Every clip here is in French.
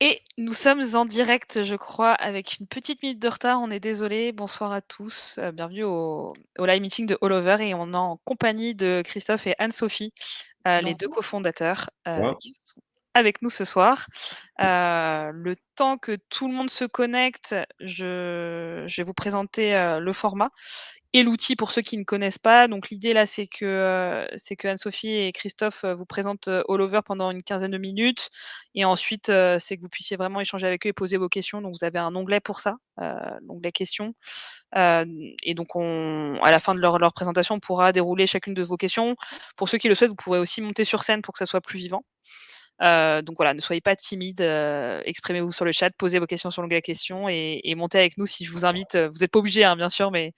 Et nous sommes en direct, je crois, avec une petite minute de retard, on est désolé. Bonsoir à tous, heu, bienvenue au au live meeting de All Over et on est en compagnie de Christophe et Anne-Sophie, heu, les 2 Bonsoir. cofondateurs, Moi. qui sont avec nous ce soir. Le temps que tout le monde se connecte, je je vais vous présenter, le format l'outil pour ceux qui ne connaissent pas. Donc l'idée là, c'est que, heu, c'est que Anne-Sophie et Christophe, heu, vous présentent, heu, All Over pendant une quinzaine de minutes et ensuite, c'est que vous puissiez vraiment échanger avec eux et poser vos questions. Donc vous avez un onglet pour ça, l'onglet questions. Et donc on à la fin de leur leur présentation, on pourra dérouler chacune de vos questions. Pour ceux qui le souhaitent, vous pourrez aussi monter sur scène pour que ça soit plus vivant. Heu, donc voilà, ne soyez pas timides, heu, exprimez-vous sur le chat, posez vos questions sur l'onglet questions et et montez avec nous si je vous invite, heu, vous êtes pas obligés, hein, bien sûr, mais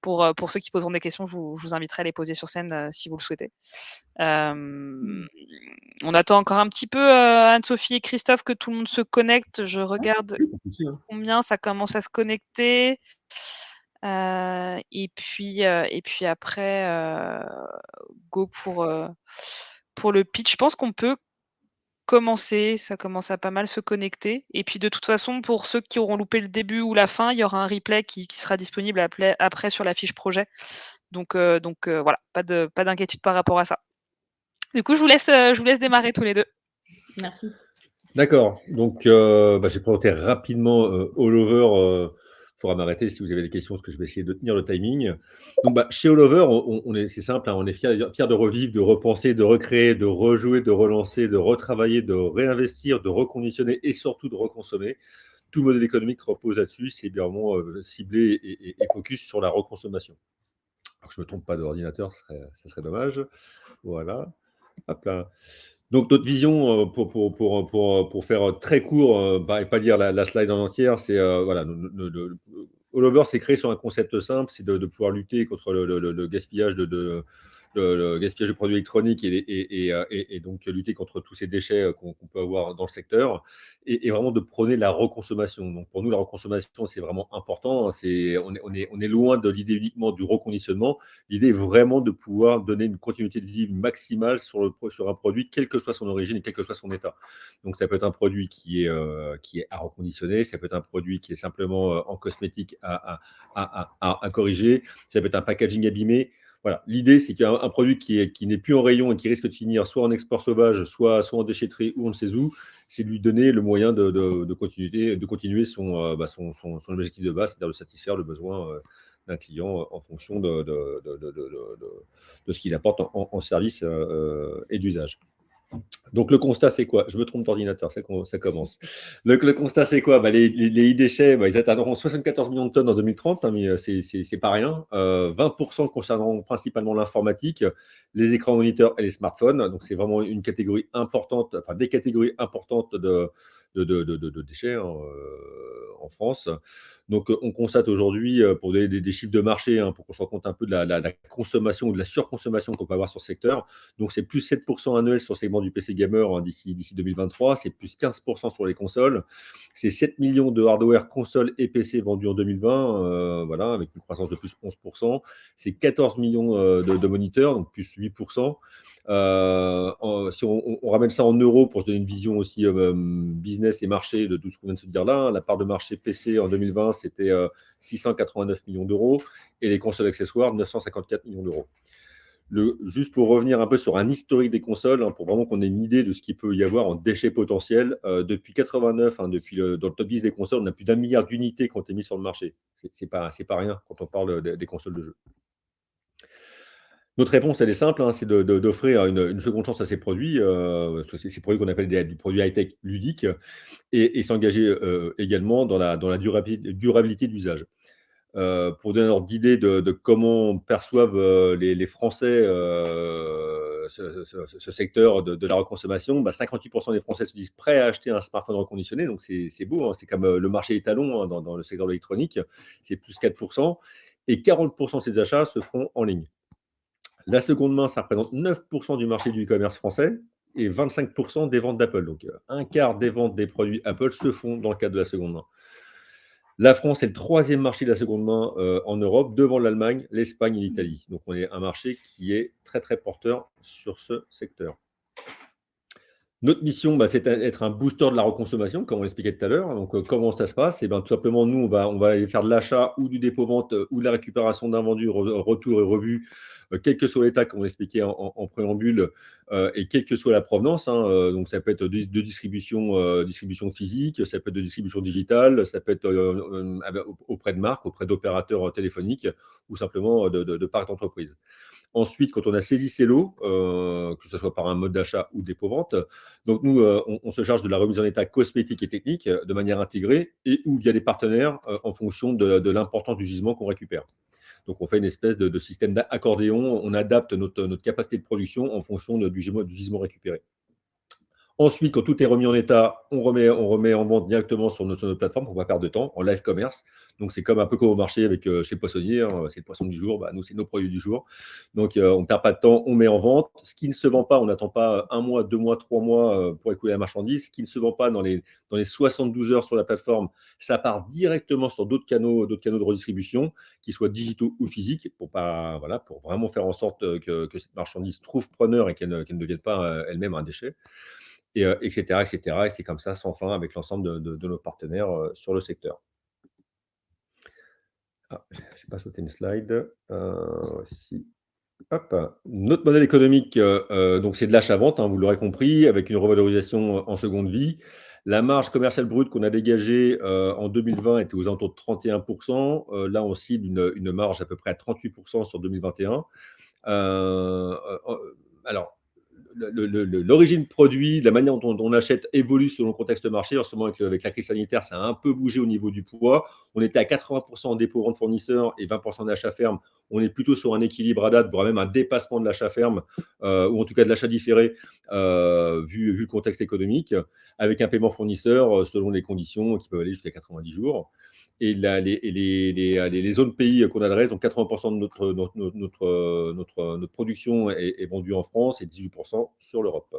pour, pour ceux qui poseront des questions, je vous je vous inviterai à les poser sur scène, si vous le souhaitez. Mmh. on attend encore un petit peu, Anne-Sophie et Christophe, que tout le monde se connecte. Je Ouais, regarde combien ça commence à se connecter. Et puis, et puis après, go pour, pour le pitch. Je pense qu'on peut commencer, ça commence à pas mal se connecter et puis de toute façon, pour ceux qui auront loupé le début ou la fin, il y aura un replay qui qui sera disponible après sur la fiche projet. Donc donc heu, voilà, pas de pas d'inquiétude par rapport à ça. Du coup, je vous laisse, heu, je vous laisse démarrer tous les 2. Merci. D'accord, donc bah, je vais présenter rapidement, All Over, faudra m'arrêter si vous avez des questions, parce que je vais essayer de tenir le timing. Donc bah, chez All Over, on est c'est simple, hein, on est fiers de revivre, de repenser, de recréer, de rejouer, de relancer, de retravailler, de réinvestir, de reconditionner et surtout de reconsommer. Tout le modèle économique repose là-dessus, c'est bien vraiment, heu, ciblé et focus sur la reconsommation. Je me trompe pas d'ordinateur, ce serait ça serait dommage. Voilà, hop là. Donc notre vision, heu, pour pour pour, heu, pour, heu, pour faire, très court, bah et pas lire la slide en entière, c'est, heu, voilà, de All Over, créé sur un concept simple, c'est de pouvoir lutter contre le le le le gaspillage de le gaspillage de produits électroniques et les et donc lutter contre tous ces déchets, heu, qu'on peut avoir dans le secteur et vraiment de prôner la reconsommation. Donc pour nous, la reconsommation, c'est vraiment important, hein, c'est on est on est on est loin de l'idée uniquement du reconditionnement. L'idée est vraiment de pouvoir donner une continuité de vie maximale sur le sur un produit, quelle que soit son origine et quel que soit son état. Donc ça peut être un produit qui est, heu, qui est à reconditionner, ça peut être un produit qui est simplement, en cosmétique à à à à corriger, ça peut être un packaging abîmé l'idée, c'est qu'un produit qui n'est plus en rayon et qui risque de finir soit en export sauvage, soit, en déchetterie ou on ne sait où, c'est lui donner le moyen de, continuer, euh, bah, son, objectif de base, c'est-à-dire de satisfaire le besoin euh, d'un client euh, en fonction de, ce qu'il apporte en, service et d'usage. Donc le constat, c'est quoi? Je me trompe d'ordinateur, ça com ça commence. Donc le constat, c'est quoi? Bah, les e-déchets, bah, ils atteindront 74 000 000 de tonnes en 2030, hein, mais heu, c'est pas rien. Heu, 20% concerneront principalement l'informatique, les écrans moniteurs et les smartphones. Donc c'est vraiment une catégorie importante, enfin des catégories importantes de de déchets, hein, heu, en France. Donc heu, on constate aujourd'hui, heu, pour des des chiffres de marché, hein, pour qu'on se rende compte un peu de la consommation ou de la surconsommation qu'on peut avoir sur ce secteur. Donc c'est plus 7% annuel sur le segment du PC gamer, hein, d'ici d'ici 2023, c'est plus 15% sur les consoles. C'est 7 millions de hardware consoles et PC vendus en 2020, heu, voilà, avec une croissance de plus 11 C'est 14 millions, de moniteurs, donc plus 8 Heu, en si on ramène ça en euros pour se donner une vision aussi, hem, business et marché de tout ce qu'on vient de se dire là, hein. La part de marché PC en 2020, c'était, heu, 689 millions d'euros et les consoles accessoires, 954 millions d'euros. Juste pour revenir un peu sur un historique des consoles, hein, pour vraiment qu'on ait une idée de ce qu'il peut y avoir en déchets potentiels, depuis 89, hein, depuis le dans le top 10 des consoles, on a plus d'un milliard d'unités qui ont été mises sur le marché. C'est pas pas rien quand on parle, des consoles de jeux. Notre réponse, elle est simple, hein, c'est d'offrir une, seconde chance à ces produits, heu, ces produits qu'on appelle des des produits high-tech ludiques et s'engager, heu, également dans la durabilité d'usage. Heu, pour donner un ordre d'idée de comment perçoivent, heu, les Français, ce secteur de la reconsommation, bah, 58% des Français se disent prêts à acheter un smartphone reconditionné, donc c'est beau, hein, c'est comme, le marché étalon, hein, dans dans le secteur de l'électronique, c'est plus 4% et 40% de ces achats se feront en ligne. La seconde main, ça représente 9% du marché du e-commerce français et 25% des ventes d'Apple. Donc, heu, 1/4 des ventes des produits Apple se font dans le cadre de la seconde main. La France est le troisième marché de la seconde main, heu, en Europe, devant l'Allemagne, l'Espagne et l'Italie. Donc on est un marché qui est très, très porteur sur ce secteur. Notre mission, bah, c'est d'être un booster de la reconsommation, comme on l'expliquait tout à l'heure. Donc, comment ça se passe? Et ben, tout simplement, nous, on va aller faire de l'achat ou du dépôt-vente, ou de la récupération d'invendus, retour et revue, quel que soit l'état, comme on l'expliquait en préambule, et quelle que soit la provenance, hein. Donc ça peut être de distribution, physique, ça peut être de distribution digitale, ça peut être auprès de marques, auprès d'opérateurs téléphoniques ou simplement de de parcs d'entreprise. Ensuite, quand on a saisi ces lots, que ce soit par un mode d'achat ou dépôt-vente, donc nous, on se charge de la remise en état cosmétique et technique de manière intégrée et ou via des partenaires, en fonction de l'importance du gisement qu'on récupère. Donc, on fait une espèce de système d'accordéon. On adapte notre capacité de production en fonction du gisement récupéré. Ensuite, quand tout est remis en état, on remet en vente directement sur notre plateforme pour ne pas perdre de temps, en live commerce. Donc, c'est comme un peu comme au marché avec chez le poissonnier, hein, c'est le poisson du jour, bah, nous, c'est nos produits du jour. Donc, on ne perd pas de temps, on met en vente. Ce qui ne se vend pas, on n'attend pas un mois, deux mois, trois mois pour écouler la marchandise. Ce qui ne se vend pas dans les 72 heures sur la plateforme, ça part directement sur d'autres canaux de redistribution, qu'ils soient digitaux ou physiques, pour vraiment faire en sorte que cette marchandise trouve preneur et qu'elle ne devienne pas elle-même un déchet, etc. Et c'est comme ça, sans fin, avec l'ensemble de nos partenaires sur le secteur. Ah, je n'ai pas sauté une slide. Voici. Hop! Notre modèle économique, donc c'est de l'achat-vente, vous l'aurez compris, avec une revalorisation en seconde vie. La marge commerciale brute qu'on a dégagée en 2020 était aux alentours de 31%. Là, on cible une marge à peu près à 38% sur 2021. Alors, l'origine produit, la manière dont on achète évolue selon le contexte marché. En ce moment, avec la crise sanitaire, ça a un peu bougé au niveau du poids. On était à 80% en dépôt-vente fournisseur et 20% d'achat ferme. On est plutôt sur un équilibre à date, voire même un dépassement de l'achat ferme, ou en tout cas de l'achat différé, vu le contexte économique, avec un paiement fournisseur selon les conditions qui peuvent aller jusqu'à 90 jours. Et les zones pays qu'on adresse, donc 80% de notre production est vendue en France et 18% sur l'Europe.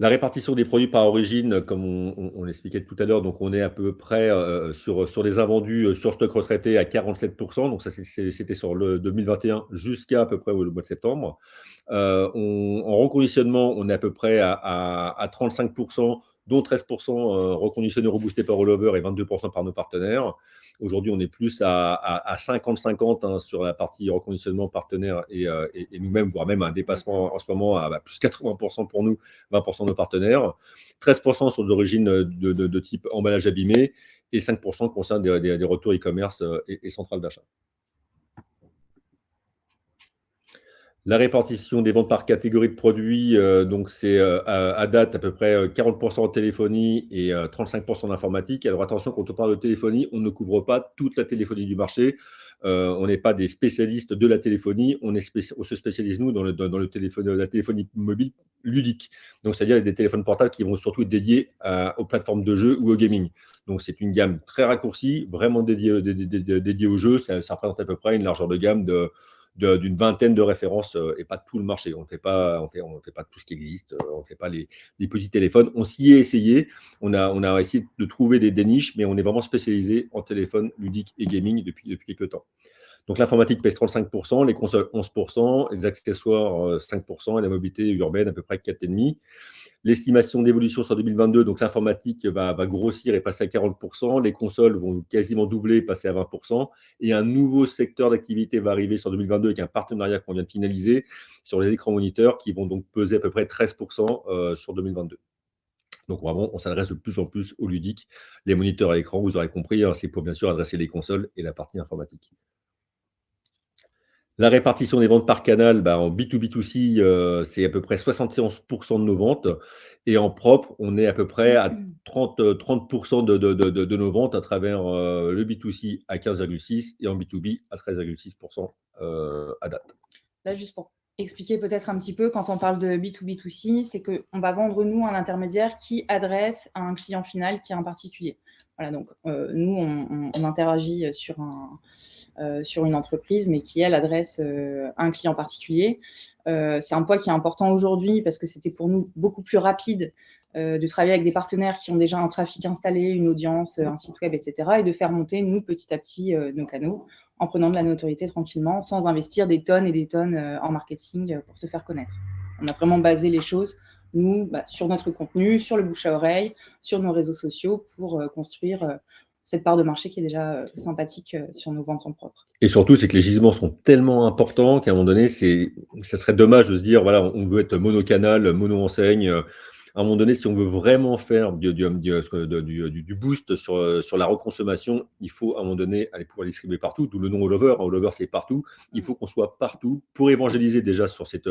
La répartition des produits par origine, comme on l'expliquait tout à l'heure, donc on est à peu près sur les invendus sur stock retraité à 47%. Donc ça, c'était sur le 2021 jusqu'à peu près le mois de septembre. En reconditionnement, on est à peu près à 35%, dont 13% reconditionnés, reboostés par All-over et 22% par nos partenaires. Aujourd'hui, on est plus à 50-50 sur la partie reconditionnement partenaire et nous-mêmes, voire même un dépassement en ce moment à plus 80% pour nous, 20% nos partenaires. 13% sont d'origine de type emballage abîmé et 5% concernent des retours e-commerce et centrales d'achat. La répartition des ventes par catégorie de produits, donc c'est à date à peu près 40% en téléphonie et 35% en informatique. Alors attention, quand on parle de téléphonie, on ne couvre pas toute la téléphonie du marché. On n'est pas des spécialistes de la téléphonie, on se spécialise, nous, dans la téléphonie mobile ludique. Donc, c'est-à-dire des téléphones portables qui vont surtout être dédiés aux plateformes de jeux ou au gaming. Donc, c'est une gamme très raccourcie, vraiment dédiée aux jeux. Ça représente à peu près une largeur de gamme d'une vingtaine de références et pas tout le marché. On ne fait pas tout ce qui existe, on ne fait pas les petits téléphones. On s'y est essayé, on a essayé de trouver des niches, mais on est vraiment spécialisé en téléphone ludique et gaming depuis quelques temps. Donc, l'informatique pèse 35%, les consoles 11%, les accessoires 5% et la mobilité urbaine à peu près 4,5%. L'estimation d'évolution sur 2022, donc l'informatique va grossir et passer à 40%, les consoles vont quasiment doubler, passer à 20% et un nouveau secteur d'activité va arriver sur 2022 avec un partenariat qu'on vient de finaliser sur les écrans moniteurs qui vont donc peser à peu près 13% sur 2022. Donc vraiment, on s'adresse de plus en plus au ludique. Les moniteurs à écran, vous aurez compris, c'est pour bien sûr adresser les consoles et la partie informatique. La répartition des ventes par canal, en B2B2C, c'est à peu près 71% de nos ventes et en propre, on est à peu près à 30% de nos ventes à travers le B2C à 15,6% et en B2B à 13,6% à date. Là, juste pour expliquer peut-être un petit peu, quand on parle de B2B2C, c'est qu'on va vendre, nous, un intermédiaire qui adresse à un client final qui est un particulier. Voilà, donc nous, on interagit sur une entreprise, mais qui, elle, adresse un client particulier. C'est un point qui est important aujourd'hui parce que c'était pour nous beaucoup plus rapide de travailler avec des partenaires qui ont déjà un trafic installé, une audience, un site web, etc. et de faire monter, nous, petit à petit, nos canaux en prenant de la notoriété tranquillement, sans investir des tonnes et des tonnes en marketing pour se faire connaître. On a vraiment basé les choses, nous, bah, sur notre contenu, sur le bouche à oreille, sur nos réseaux sociaux, pour construire cette part de marché qui est déjà sympathique sur nos ventes en propre. Et surtout, c'est que les gisements sont tellement importants qu'à un moment donné, ça serait dommage de se dire, voilà, on veut être monocanal, mono-enseigne, à un moment donné, si on veut vraiment faire du, boost sur, la reconsommation, il faut à un moment donné aller pouvoir distribuer partout, d'où le nom All Over. c'est partout. Il faut qu'on soit partout pour évangéliser déjà sur cette,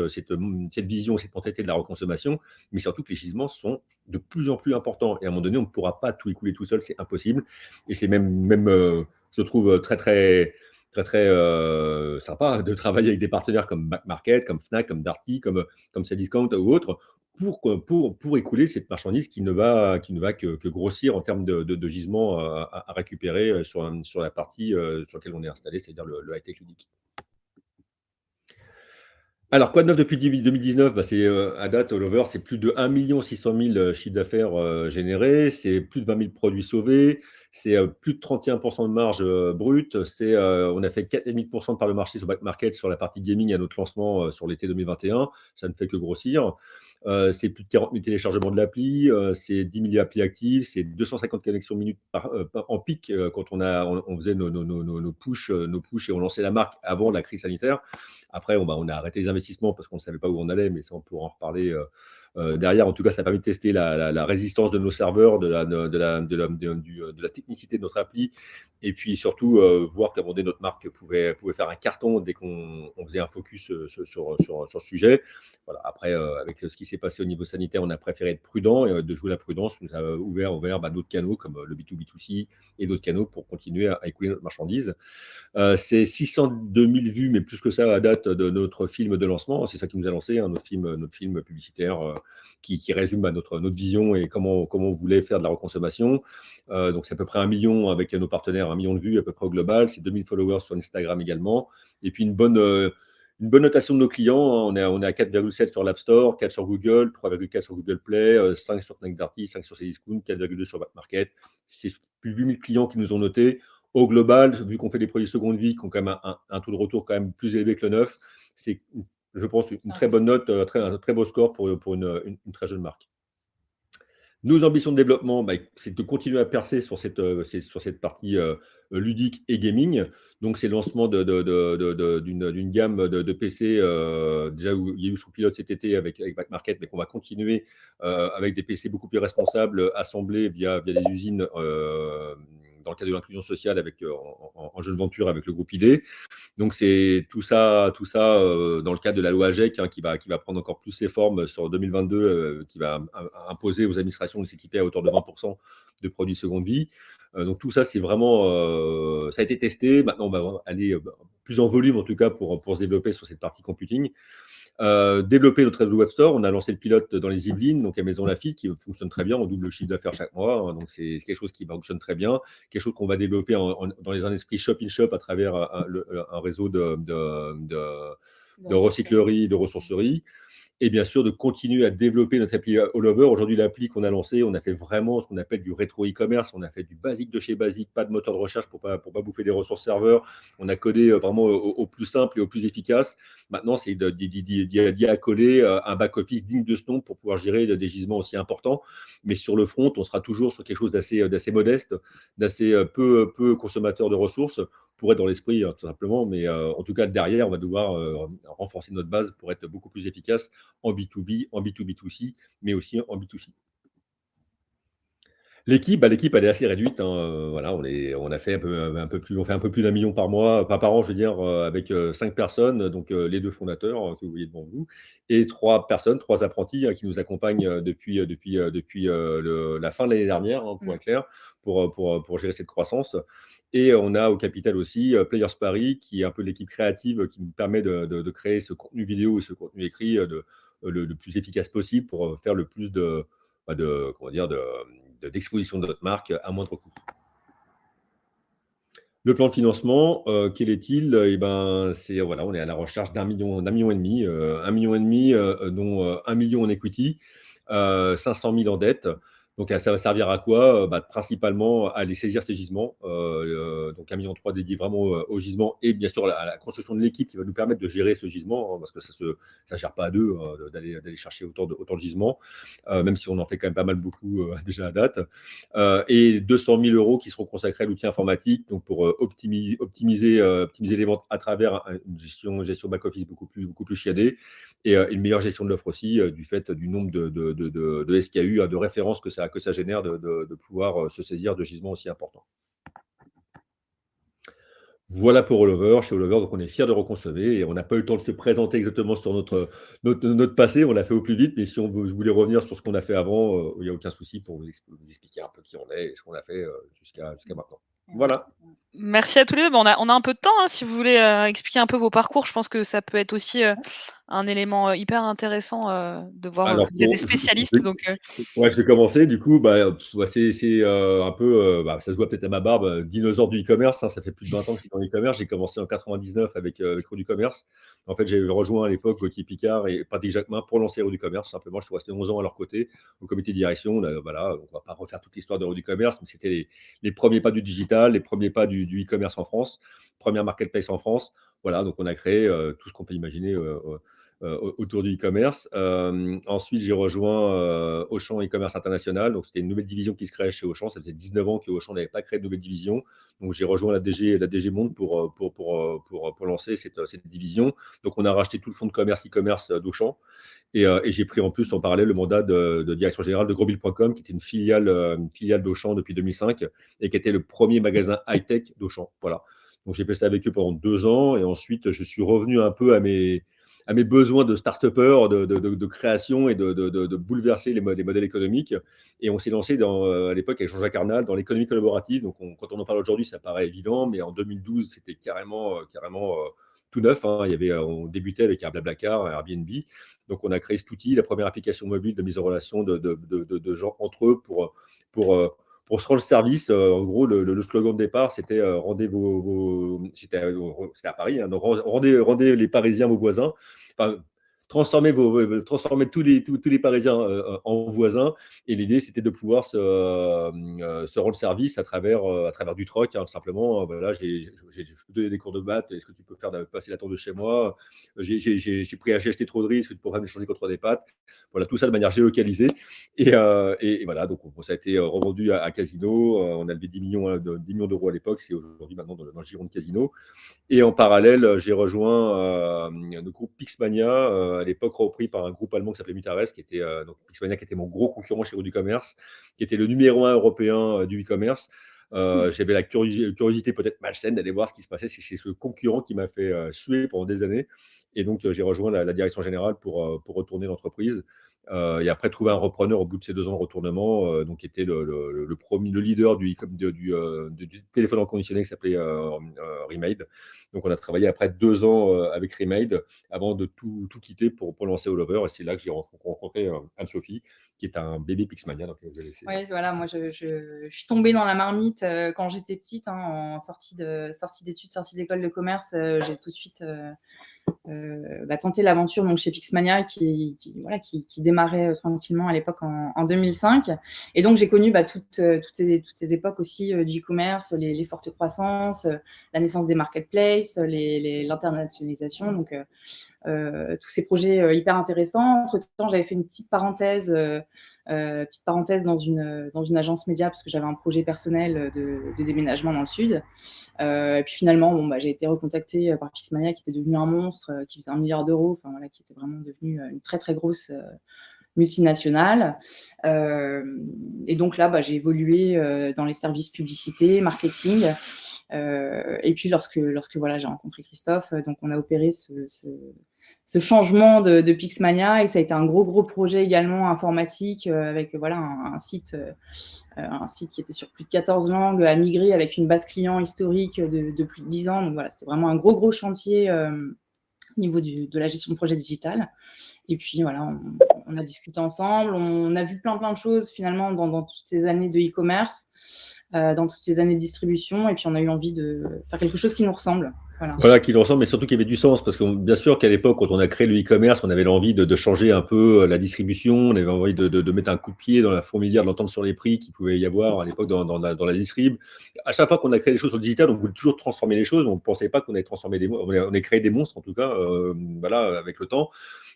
vision, cette mentalité de la reconsommation, mais surtout que les gisements sont de plus en plus importants. Et à un moment donné, on ne pourra pas tout écouler tout seul, c'est impossible. Et c'est même, même euh, je trouve, très, très très très euh, sympa de travailler avec des partenaires comme Back Market, comme Fnac, comme Darty, comme, comme Cdiscount ou autres, pour, écouler cette marchandise qui ne va, qui ne va que, grossir en termes de, de, gisement à, récupérer euh, sur, la partie euh, sur laquelle on est installé, c'est-à-dire le, high-tech ludique. Alors, quoi de neuf depuis 2019 bah, C'est euh, à date, all over, c'est plus de 1 600 000 chiffres d'affaires générés, c'est plus de 20 000 produits sauvés, c'est plus de 31% de marge brute, on a fait 4,5% de part de marché sur Back Market sur la partie gaming à notre lancement sur l'été 2021, ça ne fait que grossir. Euh, c'est plus de 40 000 téléchargements de l'appli, euh, c'est 10 000 applis actives, c'est 250 connexions minutes euh, en pic quand on, a, on, faisait nos, nos push et on lançait la marque avant la crise sanitaire. Après, on, bah, on a arrêté les investissements parce qu'on ne savait pas où on allait, mais ça, on pourra en reparler euh, derrière, en tout cas, ça a permis de tester la, résistance de nos serveurs, de la, technicité de notre appli, et puis surtout euh, voir donné, notre marque pouvait, pouvait faire un carton dès qu'on faisait un focus euh, sur, ce sujet. Voilà. Après, avec ce qui s'est passé au niveau sanitaire, on a préféré être prudent et de jouer la prudence nous a ouvert, ouvert bah, d'autres canaux comme le B2B2C et d'autres canaux pour continuer à, écouler notre marchandise. c'est 602 000 vues, mais plus que ça à date de notre film de lancement. C'est ça qui nous a lancé, hein, film, notre film publicitaire qui, résume bah, notre, vision et comment, on voulait faire de la reconsommation. Euh, donc, c'est à peu près un million avec nos partenaires, un million de vues à peu près au global. C'est 2000 followers sur Instagram également. Et puis, une bonne, euh, notation de nos clients. Hein. On est à, on est à 4,7 sur l'App Store, 4 sur Google, 3,4 sur Google Play, 5 euh, sur Darty, 5 sur Cdiscount, 4,2 sur Backmarket. C'est plus de 8000 clients qui nous ont noté. Au global, vu qu'on fait des produits seconde vie qui ont quand même un, un, taux de retour quand même plus élevé que le neuf, c'est je pense, une très bonne note, euh, un très beau score pour, pour une, très jeune marque. Nos ambitions de développement, bah, c'est de continuer à percer sur cette, euh, sur cette partie euh, ludique et gaming. Donc, c'est le lancement d'une gamme de, PC, déjà où il y a eu sous pilote cet été avec, avec Back Market, mais qu'on va continuer avec des PC beaucoup plus responsables, assemblés via, via des usines dans le cadre de l'inclusion sociale avec, euh, en, jeune venture avec le groupe ID. Donc, c'est tout ça, tout ça euh, dans le cadre de la loi AGEC hein, qui, va, qui va prendre encore plus ses formes sur 2022, euh, qui va imposer aux administrations de s'équiper à hauteur de 20% de produits seconde vie. donc, tout ça, c'est vraiment, ça a été testé. Maintenant, on va aller plus en volume, en tout cas, pour, pour se développer sur cette partie computing. Euh, développer notre réseau web store. On a lancé le pilote dans les Yvelines, donc à Maison Lafitte, qui fonctionne très bien. On double le chiffre d'affaires chaque mois. Hein, donc, c'est quelque chose qui fonctionne très bien. Quelque chose qu'on va développer dans les un esprit shop-in-shop à travers un, réseau de, de, de, de recyclerie, de ressourcerie et bien sûr de continuer à développer notre appli All Over. Aujourd'hui, l'appli qu'on a lancée, on a fait vraiment ce qu'on appelle du rétro e-commerce. On a fait du basique de chez basique, pas de moteur de recherche pour pas, pour pas bouffer des ressources serveurs. On a codé euh, vraiment au, plus simple et au plus efficace. Maintenant, c'est d'y accoler euh, un back-office digne de ce nom pour pouvoir gérer des gisements aussi importants. Mais sur le front, on sera toujours sur quelque chose d'assez modeste, d'assez euh, peu consommateur de ressources pour être dans l'esprit, hein, tout simplement. Mais euh, en tout cas, derrière, on va devoir euh, renforcer notre base pour être beaucoup plus efficace en B2B, en B2B2C, mais aussi en B2C. L'équipe, bah, l'équipe, elle est assez réduite. Hein, euh, voilà, on, est, on a fait un peu, un peu plus, on fait un peu plus d'un million par mois, pas par an, je veux dire, avec cinq personnes, donc les deux fondateurs que vous voyez devant vous, et trois personnes, trois apprentis hein, qui nous accompagnent depuis, depuis, depuis la fin de l'année dernière, pour mmh. être clair, pour, pour, pour gérer cette croissance. Et on a au capital aussi euh, Players Paris, qui est un peu l'équipe créative qui nous permet de, créer ce contenu vidéo et ce contenu écrit euh, de, euh, le, plus efficace possible pour faire le plus de, bah, de comment dire, d'exposition de, notre marque à moindre coût. Le plan de financement, quel est-il? Eh ben, voilà, on est à la recherche d'un million, d'un million et demi, un million et demi, dont un million en equity, 500 000 en dette. Donc, ça va servir à quoi? Bah, Principalement à aller saisir ces gisements. donc, un million trois dédié vraiment au gisement et bien sûr à la, construction de l'équipe qui va nous permettre de gérer ce gisement, hein, parce que ça ne gère pas à deux d'aller chercher autant de, autant de gisements, même si on en fait quand même pas mal beaucoup déjà à date. et 200 000 euros qui seront consacrés à l'outil informatique donc pour optimiser, optimiser, les ventes à travers une gestion, gestion back-office beaucoup plus, beaucoup plus chiadée et une meilleure gestion de l'offre aussi du fait du nombre de, de, de, de SKU, hein, de références que ça que ça génère de, pouvoir euh, se saisir de gisements aussi importants. Voilà pour All Chez All donc on est fiers de reconcevoir et on n'a pas eu le temps de se présenter exactement sur notre, notre, passé, on l'a fait au plus vite, mais si on voulait revenir sur ce qu'on a fait avant, euh, il n'y a aucun souci pour vous expliquer un peu qui on est et ce qu'on a fait euh, jusqu'à jusqu'à maintenant. Voilà. Merci à tous les deux. on, a, on a un peu de temps, hein, si vous voulez expliquer un peu vos parcours, je pense que ça peut être aussi un élément hyper intéressant de voir que vous êtes des spécialistes. Donc, Ouais, je vais commencer. Du coup, bah, c'est un peu, bah, ça se voit peut-être à ma barbe, dinosaure du e-commerce. Hein, ça fait plus de 20 ans que je suis dans l'e-commerce. J'ai commencé en 99 avec, avec du Commerce. En fait, j'ai rejoint à l'époque Gauthier Picard et Patrick Jacquemin pour lancer du Commerce. Simplement, je suis resté 11 ans à leur côté au comité de direction. On voilà, on va pas refaire toute l'histoire de du Commerce, mais c'était les, les, premiers pas du digital, les premiers pas du, du e-commerce en France, première marketplace en France. Voilà, donc on a créé tout ce qu'on peut imaginer euh, autour du e-commerce. Euh, ensuite, j'ai rejoint euh, Auchan e-commerce international. Donc, c'était une nouvelle division qui se créait chez Auchan. Ça faisait 19 ans que Auchan n'avait pas créé de nouvelle division. Donc, j'ai rejoint la DG, la DG Monde pour, pour, pour, pour, lancer cette, cette, division. Donc, on a racheté tout le fonds de commerce e-commerce d'Auchan. Et, et j'ai pris en plus en parallèle le mandat de, direction générale de Grosville.com, qui était une filiale, une filiale d'Auchan depuis 2005 et qui était le premier magasin high-tech d'Auchan. Voilà. Donc, j'ai fait ça avec eux pendant deux ans. Et ensuite, je suis revenu un peu à mes à mes besoins de start-upper, de, de, création et de, bouleverser les, modèles économiques. Et on s'est lancé dans, euh, à l'époque avec Jean-Jacques Arnal dans l'économie collaborative. Donc, quand on en parle aujourd'hui, ça paraît évident, mais en 2012, c'était carrément, euh, carrément euh, tout neuf. Hein. Il y avait, on débutait avec un Airbnb. Donc, on a créé cet outil, la première application mobile de mise en relation de, gens entre eux pour, pour, pour se rendre service. en gros, le, slogan de départ, c'était rendez vos, c'était à Paris, hein. rendez, rendez les Parisiens vos voisins transformer, tous, les, tous, les Parisiens euh, en voisins. Et l'idée, c'était de pouvoir se, euh, rendre service à travers, euh, à travers du troc. Hein, simplement, voilà, j'ai donné des cours de maths. Est-ce que tu peux faire passer la tour de chez moi? J'ai pris à acheter trop de risques. Tu pourrais m'échanger contre des pâtes. Voilà, tout ça de manière géolocalisée. Et, et, voilà, donc ça a été revendu à, Casino. on a levé 10 millions hein, de, millions d'euros à l'époque. C'est aujourd'hui maintenant dans, le giron de Casino. Et en parallèle, j'ai rejoint le groupe Pixmania à l'époque repris par un groupe allemand qui s'appelait Mutares, qui était euh, donc Pixmania, qui était mon gros concurrent chez du commerce, qui était le numéro un européen euh, du e-commerce. Euh, j'avais la curiosité, peut-être malsaine d'aller voir ce qui se passait chez ce concurrent qui m'a fait suer pendant des années. Et donc, j'ai rejoint la, direction générale pour, pour retourner l'entreprise. Euh, et après trouver un repreneur au bout de ces deux ans de retournement, euh, donc qui était le, leader du, du, euh, du, téléphone reconditionné qui s'appelait Remade. Donc on a travaillé après deux ans avec Remade avant de tout, quitter pour, pour lancer All Over. Et c'est là que j'ai rencontré Anne-Sophie, qui est un bébé Pixmania. Oui, voilà, moi je, suis tombée dans la marmite quand j'étais petite, hein, en sortie d'études, sortie d'école de commerce. j'ai tout de suite euh, bah, tenter l'aventure donc chez Pixmania qui, voilà, qui, démarrait euh, tranquillement à l'époque en, 2005. Et donc j'ai connu bah, toutes, euh, toutes, ces, toutes ces époques aussi du e-commerce, les, fortes croissances, la naissance des marketplaces, l'internationalisation, donc tous ces projets hyper intéressants. Entre-temps, j'avais fait une petite parenthèse euh, petite parenthèse dans une, dans une agence média parce que j'avais un projet personnel de, déménagement dans le sud. Euh, et puis finalement, bon, bah, j'ai été recontactée par Pixmania qui était devenu un monstre, euh, qui faisait un milliard d'euros, enfin voilà, qui était vraiment devenu une très très grosse multinationale. et donc là, bah, j'ai évolué dans les services publicité, marketing. et puis lorsque, lorsque voilà, j'ai rencontré Christophe, donc on a opéré ce changement de, Pixmania et ça a été un gros gros projet également informatique euh, avec voilà un, site euh, un site qui était sur plus de 14 langues à migrer avec une base client historique de, plus de 10 ans. Donc voilà c'était vraiment un gros gros chantier euh, au niveau de la gestion de projet digital. Et puis voilà on, a discuté ensemble on a vu plein plein de choses finalement dans toutes ces années de e-commerce dans toutes ces années de distribution. Et puis on a eu envie de faire quelque chose qui nous ressemble. Voilà, qu'il ressemble, mais surtout qu'il y avait du sens, parce que bien sûr qu'à l'époque, quand on a créé le e-commerce, on avait l'envie de, changer un peu la distribution, on avait envie de, mettre un coup de pied dans la fourmilière de l'entente sur les prix qu'il pouvait y avoir à l'époque dans, la, dans la distrib. À chaque fois qu'on a créé des choses sur le digital, on voulait toujours transformer les choses, on ne pensait pas qu'on allait transformer des on créé des monstres en tout cas, euh, voilà, avec le temps.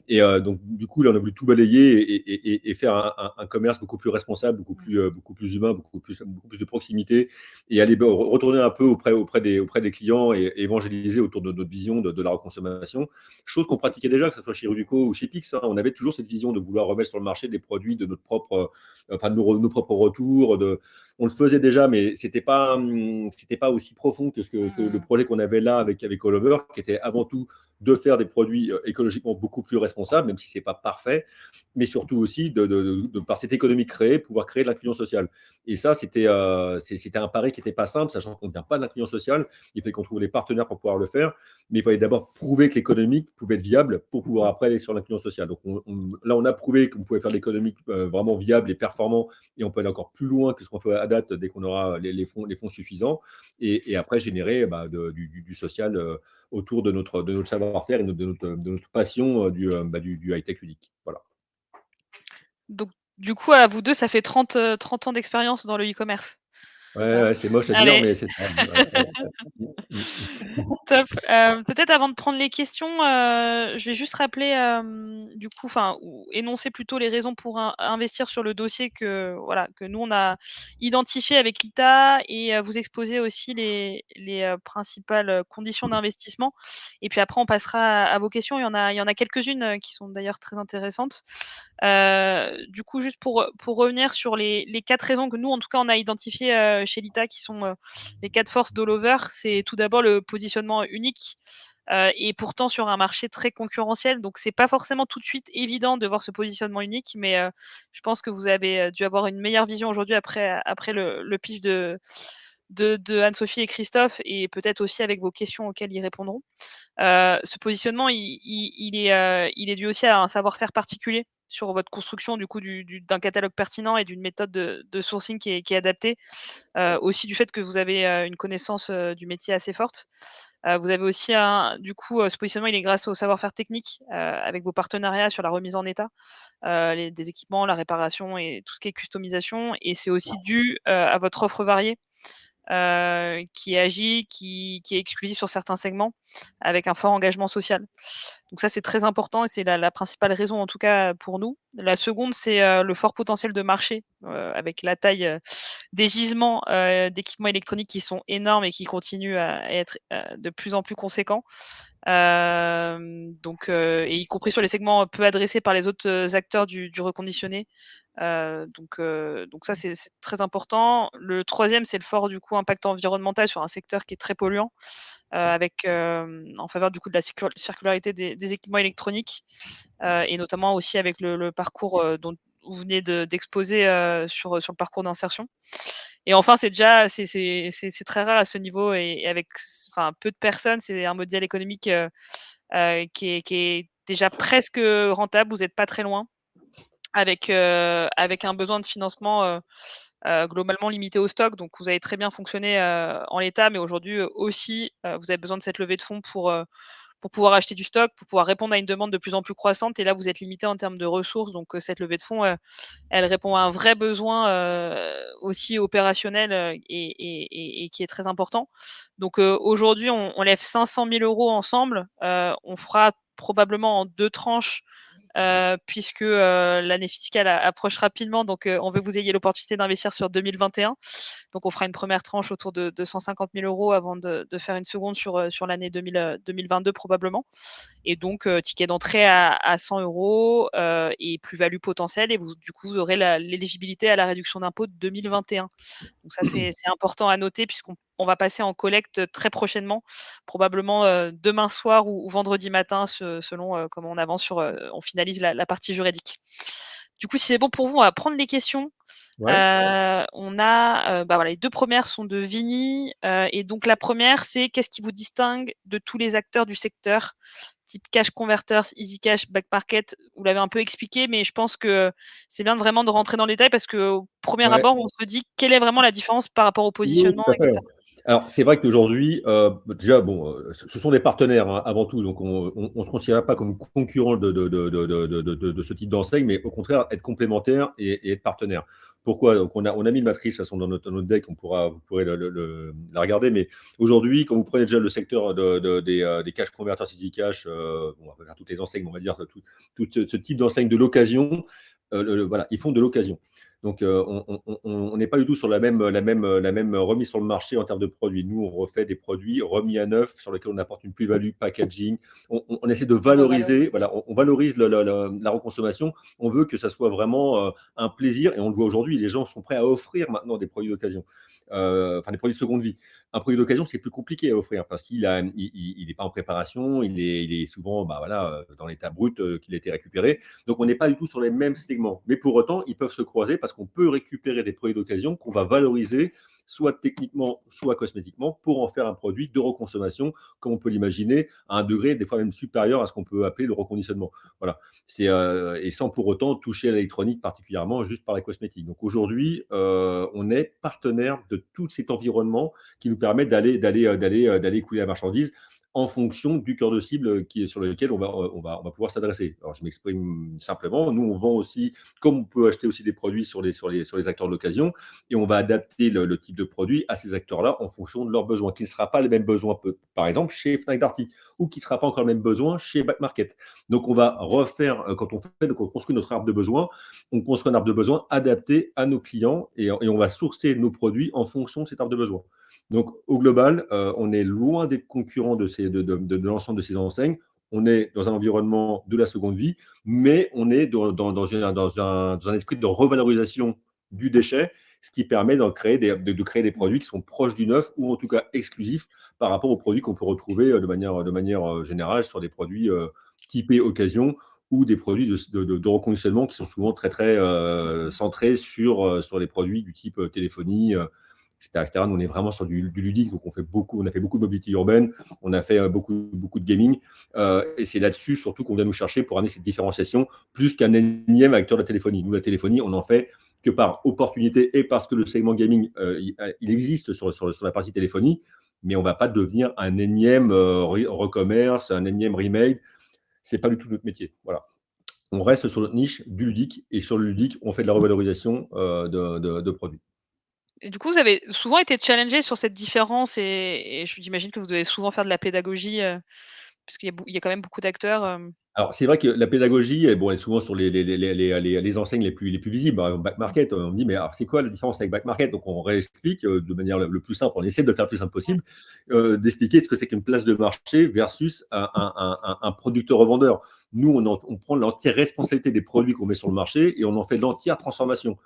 Et euh, donc, du coup, là, on a voulu tout balayer et, faire un, commerce beaucoup plus responsable, beaucoup plus, euh, beaucoup plus humain, beaucoup plus, beaucoup plus de proximité et aller retourner un peu auprès, auprès, des, auprès des clients et, évangéliser autour de notre vision de, la reconsommation. Chose qu'on pratiquait déjà, que ce soit chez Rudico ou chez Pix. Hein. on avait toujours cette vision de vouloir remettre sur le marché des produits de notre propre, euh, enfin, de nos, propres retours. De, on le faisait déjà, mais c'était pas, hum, c'était pas aussi profond que, ce que, le mmh. projet qu'on avait là avec, avec All Over, qui était avant tout de faire des produits euh, écologiquement beaucoup plus responsables, même si ce n'est pas parfait, mais surtout aussi, de, par cette économie créée, pouvoir créer de l'inclusion sociale. Et ça, c'était euh, un pari qui n'était pas simple, sachant qu'on ne vient pas de l'inclusion sociale. Il fallait qu'on trouve les partenaires pour pouvoir le faire, mais il fallait d'abord prouver que l'économique pouvait être viable pour pouvoir après aller sur l'inclusion sociale. Donc là, on a prouvé qu'on pouvait faire l'économique euh, vraiment viable et performant, et on peut aller encore plus loin que ce qu'on fait à date dès qu'on aura les, fonds, suffisants, et, après générer bah, du, social autour de notre, de notre savoir-faire et de notre, de notre passion euh, du, euh, bah, du, du high-tech ludique. Voilà. Donc, du coup, à vous deux, ça fait 30, 30 euh, ans d'expérience dans le e-commerce? Ouais, c'est moche à dire, mais c'est ça. Top. Euh, peut-être avant de prendre les questions, euh, je vais juste rappeler, du coup, enfin, énoncer plutôt les raisons pour investir sur le dossier que, voilà, que nous, on a identifié avec l'ITA et vous exposer aussi les, les principales conditions d'investissement. Et puis après, on passera à, vos questions. Il y en a, il y en a quelques-unes qui sont d'ailleurs très intéressantes. du coup, juste pour, pour revenir sur les, les quatre raisons que nous, en tout cas, on a identifiées chez l'ITA qui sont euh, les quatre forces d'All-Over, c'est tout d'abord le positionnement unique. Euh, et pourtant sur un marché très concurrentiel. Donc c'est pas forcément tout de suite évident de voir ce positionnement unique, mais euh, je pense que vous avez dû avoir une meilleure vision aujourd'hui après, après le, pitch de, Anne-Sophie et Christophe, et peut-être aussi avec vos questions auxquelles ils répondront. ce positionnement, il est dû aussi à un savoir-faire particulier sur votre construction du coup d'un catalogue pertinent et d'une méthode de, sourcing qui est, adaptée. Euh, aussi du fait que vous avez euh, une connaissance euh, du métier assez forte. vous avez aussi un, du coup ce positionnement il est grâce au savoir-faire technique avec vos partenariats sur la remise en état les, des équipements, la réparation et tout ce qui est customisation. Et c'est aussi dû à votre offre variée. Euh, qui agit, qui, est exclusif sur certains segments, avec un fort engagement social. Donc ça, c'est très important et c'est la, principale raison, en tout cas, pour nous. La seconde, c'est euh, le fort potentiel de marché, euh, avec la taille des gisements d'équipements électroniques qui sont énormes et qui continuent à être de plus en plus conséquents. Donc, et y compris sur les segments peu adressés par les autres acteurs du, du reconditionné, euh, donc, euh, donc ça, c'est très important. Le troisième, c'est le fort du coup impact environnemental sur un secteur qui est très polluant, euh, avec en faveur du coup de la circularité des, équipements électroniques et notamment aussi avec le, parcours dont vous venez d'exposer sur, sur le parcours d'insertion. Et enfin, c'est déjà très rare à ce niveau et, avec peu de personnes, c'est un modèle économique qui est, qui, est, déjà presque rentable. Vous n'êtes pas très loin avec, euh, avec un besoin de financement euh, euh, globalement limité au stock. Donc, vous avez très bien fonctionné en l'état, mais aujourd'hui aussi, vous avez besoin de cette levée de fonds pour, pour pouvoir acheter du stock, pour pouvoir répondre à une demande de plus en plus croissante. Et là, vous êtes limité en termes de ressources. Donc, cette levée de fonds, elle répond à un vrai besoin aussi opérationnel et, et, qui est très important. Donc, aujourd'hui, on, on, lève 500 000 euros ensemble. on fera probablement en deux tranches euh, puisque euh, l'année fiscale approche rapidement. Donc, euh, on veut que vous ayez l'opportunité d'investir sur 2021. Donc, on fera une première tranche autour de, 250 000 euros avant de, faire une seconde sur, sur l'année 2022 probablement. Et donc, ticket d'entrée à, 100 euros et plus-value potentielle. Et vous, du coup, vous aurez l'éligibilité à la réduction d'impôt de 2021. Donc, ça, c'est important à noter puisqu'on on va passer en collecte très prochainement, probablement demain soir ou, vendredi matin, selon comment on avance sur, on finalise la, partie juridique. Du coup, si c'est bon pour vous, on va prendre les questions. on a, bah voilà, les deux premières sont de Vini, et donc la première, c'est qu'est-ce qui vous distingue de tous les acteurs du secteur, type Cash Converters, Easy Cash, Back Market. Vous l'avez un peu expliqué, mais je pense que c'est bien vraiment de rentrer dans les détails parce qu'au premier abord, on se dit quelle est vraiment la différence par rapport au positionnement, etc. Alors, c'est vrai qu'aujourd'hui, euh, déjà, bon, euh, ce sont des partenaires hein, avant tout, donc on ne se considère pas comme concurrent de, de, de, de ce type d'enseigne, mais au contraire, être complémentaire et, être partenaire. Pourquoi? Donc, on a, on a mis une matrice façon, dans, notre, notre deck, on pourra, vous pourrez le, la regarder, mais aujourd'hui, quand vous prenez déjà le secteur des, euh, des cash converters CD cash, on va faire toutes les enseignes, on va dire tout, tout ce type d'enseigne de l'occasion, voilà, ils font de l'occasion. Donc, euh, on n'est pas du tout sur la même, la, même, la même remise sur le marché en termes de produits. Nous, on refait des produits remis à neuf sur lesquels on apporte une plus-value, packaging. On, essaie de valoriser, voilà, on, valorise la reconsommation. On veut que ça soit vraiment euh, un plaisir et on le voit aujourd'hui, les gens sont prêts à offrir maintenant des produits d'occasion. Euh, enfin des produits de seconde vie. Un produit d'occasion, c'est plus compliqué à offrir parce qu'il n'est pas en préparation, il est, souvent bah, euh, dans l'état brut euh, qu'il a été récupéré. Donc, on n'est pas du tout sur les mêmes segments. Mais pour autant, ils peuvent se croiser parce qu'on peut récupérer des produits d'occasion qu'on va valoriser soit techniquement, soit cosmétiquement, pour en faire un produit de reconsommation, comme on peut l'imaginer, à un degré des fois même supérieur à ce qu'on peut appeler le reconditionnement. Voilà. Euh, et sans pour autant toucher à l'électronique particulièrement, juste par la cosmétique. Donc aujourd'hui, euh, on est partenaire de tout cet environnement qui nous permet d'aller euh, couler la marchandise en fonction du cœur de cible sur lequel on va, pouvoir s'adresser. Alors, je m'exprime simplement. Nous, on vend aussi, comme on peut acheter aussi des produits sur les, acteurs de l'occasion, et on va adapter le, type de produit à ces acteurs-là en fonction de leurs besoins, qui ne sera pas les mêmes besoins, par exemple, chez Fnac Darty, ou qui ne sera pas encore le même besoin chez Back Market. Donc, on va refaire, euh, quand on fait, on construit notre arbre de besoin, on construit un arbre de besoin adapté à nos clients et, et on va sourcer nos produits en fonction de cet arbre de besoin. Donc, au global, euh, on est loin des concurrents de, l'ensemble de ces enseignes. On est dans un environnement de la seconde vie, mais on est dans, un, esprit de revalorisation du déchet, ce qui permet de créer, des, produits qui sont proches du neuf ou en tout cas exclusifs par rapport aux produits qu'on peut retrouver euh, de manière, euh, générale sur des produits typés occasion ou des produits de, reconditionnement qui sont souvent très, très centrés sur, sur les produits du type téléphonie, on est vraiment sur du, ludique, donc on, fait beaucoup, a fait beaucoup de mobilité urbaine, on a fait euh, beaucoup, de gaming, euh, et c'est là-dessus surtout qu'on vient nous chercher pour amener cette différenciation, plus qu'un énième acteur de la téléphonie. Nous, la téléphonie, on en fait que par opportunité et parce que le segment gaming, euh, il, existe sur, la partie téléphonie, mais on ne va pas devenir un énième recommerce, un énième remake. Ce n'est pas du tout notre métier. Voilà. On reste sur notre niche du ludique, et sur le ludique, on fait de la revalorisation de produits du coup, vous avez souvent été challengé sur cette différence et, je j'imagine que vous devez souvent faire de la pédagogie, euh, parce qu'il y, a quand même beaucoup d'acteurs. Euh. Alors, c'est vrai que la pédagogie, bon, elle est souvent sur les, les, les, enseignes les plus, les plus visibles. Back Market, on me dit, mais alors, c'est quoi la différence avec Back Market? Donc, on réexplique euh, de manière le plus simple, on essaie de le faire le plus simple possible, d'expliquer ce que c'est qu'une place de marché versus un, un, un, producteur-revendeur. Nous, on, on prend l'entière responsabilité des produits qu'on met sur le marché et on en fait l'entière transformation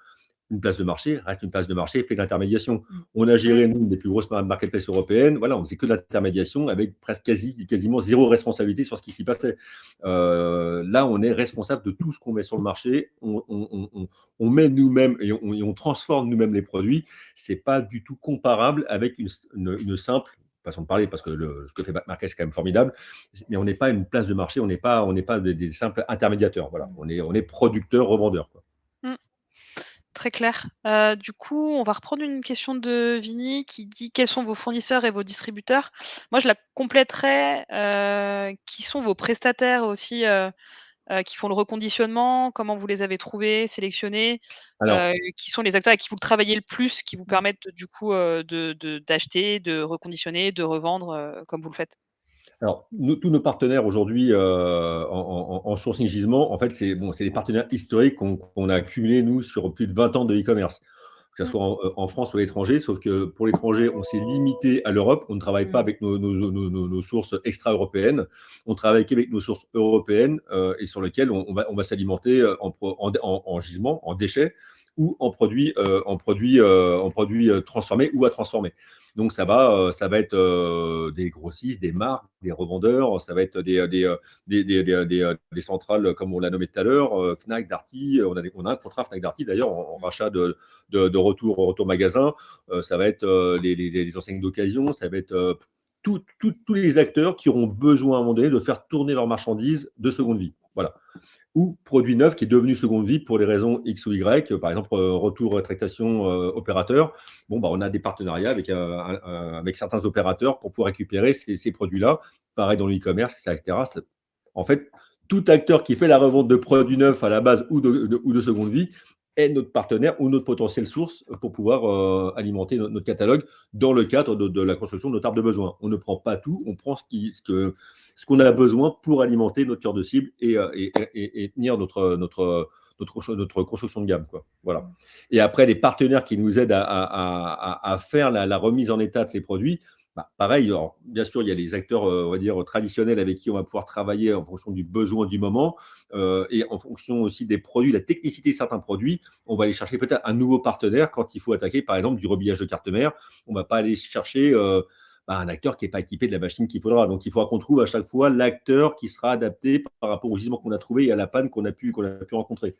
une place de marché reste une place de marché, fait de l'intermédiation. Mm. On a géré, une des plus grosses marketplaces européennes. Voilà, on faisait que de l'intermédiation avec presque quasi, quasiment zéro responsabilité sur ce qui s'y passait. Euh, là, on est responsable de tout ce qu'on met sur le marché. On, met nous-mêmes et, on, transforme nous-mêmes les produits. Ce n'est pas du tout comparable avec une, simple façon de parler, parce que le, ce que fait Market, c'est quand même formidable, mais on n'est pas une place de marché, on n'est pas, on pas des, simples intermédiateurs. Voilà, on est, on est producteur, revendeur. Quoi. Très clair. Euh, du coup, on va reprendre une question de Vini qui dit quels sont vos fournisseurs et vos distributeurs. Moi, je la compléterai. Euh, qui sont vos prestataires aussi euh, qui font le reconditionnement Comment vous les avez trouvés, sélectionnés Qui sont les acteurs avec qui vous travaillez le plus, qui vous permettent du coup d'acheter, de, de, reconditionner, de revendre comme vous le faites alors, tous nos partenaires aujourd'hui euh, en, sourcing gisement, en fait, c'est bon, des partenaires historiques qu'on a accumulés, nous, sur plus de 20 ans de e-commerce, que ce mmh. soit euh, en, France ou à l'étranger, sauf que pour l'étranger, on s'est limité à l'Europe, on ne travaille pas mmh. avec nos, sources extra-européennes, on travaille qu'avec nos sources européennes euh, et sur lesquelles on, va, on va s'alimenter en, en, gisement, en déchets ou en produits, en produits, en produits transformés ou à transformer. Donc, ça va, euh, ça va être euh, des grossistes, des marques, des revendeurs, ça va être des, euh, centrales, comme on l'a nommé tout à l'heure, Fnac, Darty. On a, on a un contrat Fnac, Darty, d'ailleurs, en, rachat de, de, retour, retour magasin. ça va être les, les, enseignes d'occasion, ça va être tous les acteurs qui auront besoin à un moment donné de faire tourner leurs marchandises de seconde vie. Voilà. Ou produit neuf qui est devenu seconde vie pour des raisons X ou Y, par exemple retour, rétractation, opérateur. Bon, bah, on a des partenariats avec, certains opérateurs pour pouvoir récupérer ces, produits-là. Pareil dans l'e-commerce, etc. En fait, tout acteur qui fait la revente de produits neufs à la base ou de, seconde vie est notre partenaire ou notre potentielle source pour pouvoir euh, alimenter notre, catalogue dans le cadre de, la construction de notre arbre de besoin. On ne prend pas tout, on prend ce qu'on ce ce qu'on a besoin pour alimenter notre cœur de cible et, euh, tenir notre, notre, notre, construction de gamme. Quoi. Voilà. Et après, les partenaires qui nous aident à, faire la, remise en état de ces produits, bah, pareil, bien sûr, il y a les acteurs, euh, on va dire, traditionnels avec qui on va pouvoir travailler en fonction du besoin du moment euh, et en fonction aussi des produits, la technicité de certains produits. On va aller chercher peut-être un nouveau partenaire quand il faut attaquer, par exemple, du rebillage de carte mère. On ne va pas aller chercher un acteur qui n'est pas équipé de la machine qu'il faudra. Donc, il faudra qu'on trouve à chaque fois l'acteur qui sera adapté par rapport au gisement qu'on a trouvé et à la panne qu'on a, pu, rencontrer.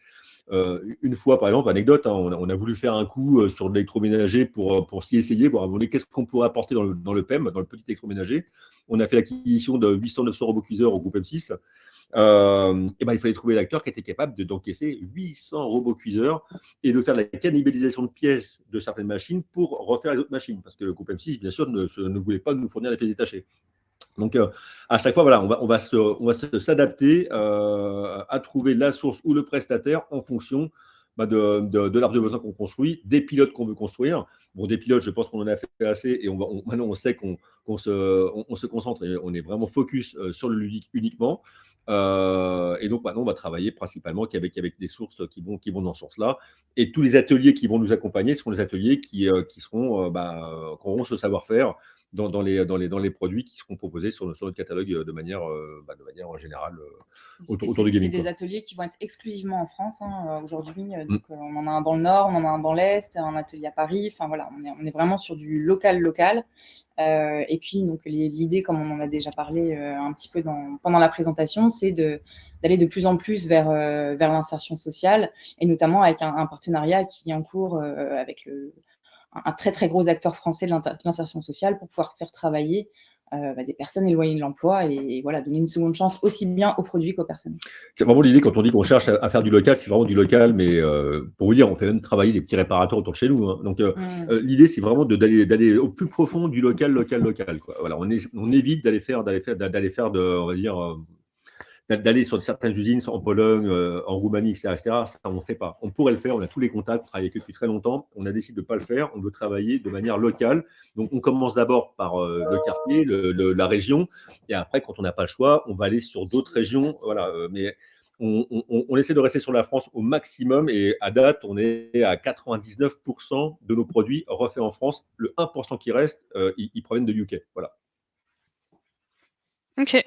Euh, une fois, par exemple, anecdote, hein, on, a, voulu faire un coup euh, sur l'électroménager pour, euh, s'y essayer, voir qu'est-ce qu'on pourrait apporter dans le, dans le, PEM, dans le petit électroménager. On a fait l'acquisition de 800-900 robots cuiseurs au groupe M6. Et ben, il fallait trouver l'acteur qui était capable d'encaisser 800 robots cuiseurs et de faire la cannibalisation de pièces de certaines machines pour refaire les autres machines. Parce que le groupe M6, bien sûr, ne, ne voulait pas nous fournir les pièces détachées. Donc, à chaque fois, voilà, on va, on va s'adapter à trouver la source ou le prestataire en fonction bah, de, de, l'arbre de besoin qu'on construit, des pilotes qu'on veut construire. Bon, des pilotes, je pense qu'on en a fait assez et on va, maintenant on sait qu'on se, on, se, concentre et on est vraiment focus sur le ludique uniquement. Et donc maintenant, on va travailler principalement avec, avec des sources qui vont, qui vont dans ce sens-là. Et tous les ateliers qui vont nous accompagner seront les ateliers qui, qui seront, bah, qui auront ce savoir-faire dans, dans, les, dans, les, dans les produits qui seront proposés sur, sur notre catalogue euh, de manière, euh, bah, de manière en général euh, autour, autour, du gaming. C'est des ateliers qui vont être exclusivement en France hein, aujourd'hui. Mm. On en a un dans le nord, on en a un dans l'est, un atelier à Paris. Enfin voilà, on est, on est vraiment sur du local local. Euh, et puis donc l'idée, comme on en a déjà parlé un petit peu dans, pendant la présentation, c'est d'aller de plus en plus vers, vers l'insertion sociale, et notamment avec un, un, partenariat qui est en cours avec le, un très très gros acteur français de l'insertion sociale pour pouvoir faire travailler euh, bah, des personnes éloignées de l'emploi et, voilà, donner une seconde chance aussi bien aux produits qu'aux personnes. C'est vraiment l'idée quand on dit qu'on cherche à, faire du local, c'est vraiment du local, mais euh, pour vous dire, on fait même travailler des petits réparateurs autour de chez nous. Hein. Donc euh, mmh. l'idée, c'est vraiment d'aller au plus profond du local, local, local. Quoi. Voilà, on, est, on évite d'aller faire, d'aller faire, d'aller faire de, on va dire, d'aller sur certaines usines en Pologne, euh, en Roumanie, etc., Ça, on ne fait pas. On pourrait le faire, on a tous les contacts, on travaille avec eux depuis très longtemps. On a décidé de ne pas le faire, on veut travailler de manière locale. Donc, on commence d'abord par euh, le quartier, la région, et après, quand on n'a pas le choix, on va aller sur d'autres régions. Voilà, euh, mais on, essaie de rester sur la France au maximum, et à date, on est à 99% de nos produits refaits en France. Le 1% qui reste, ils, ils proviennent de UK. Voilà. Ok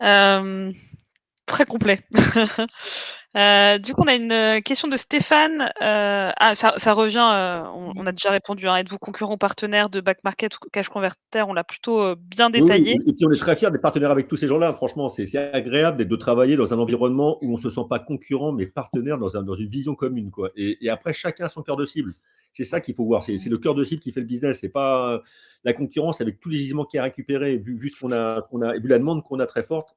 très complet. Euh, du coup, on a une euh, question de Stéphane. Euh, ah, ça, revient, on, a déjà répondu. Hein. Êtes-vous concurrent partenaire de Back Market ou Cash Converter? On l'a plutôt bien détaillé. et on est très fiers d'être partenaires avec tous ces gens-là. Franchement, c'est agréable de travailler dans un environnement où on ne se sent pas concurrent, mais partenaire dans, dans une vision commune. Quoi. Et, après, chacun a son cœur de cible. C'est ça qu'il faut voir. C'est le cœur de cible qui fait le business. C'est pas la concurrence avec tous les gisements qui a récupéré, vu, vu, qu'on a, a, vu la demande qu'on a très forte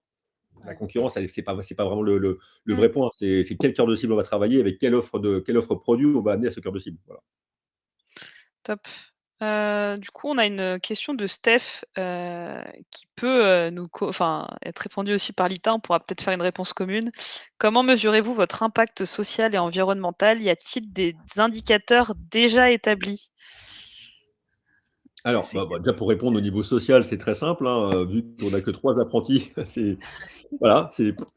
la concurrence, ce n'est pas, pas vraiment le, vrai point. C'est quel cœur de cible on va travailler, avec quelle offre, de, quelle offre produit on va amener à ce cœur de cible. Top. Du coup, on a une question de Steph qui peut nous, être répondue aussi par Lita. On pourra peut-être faire une réponse commune. Comment mesurez-vous votre impact social et environnemental? Y a-t-il des indicateurs déjà établis? Alors, bah, bah, déjà pour répondre au niveau social, c'est très simple. Hein, vu qu'on n'a que trois apprentis, voilà,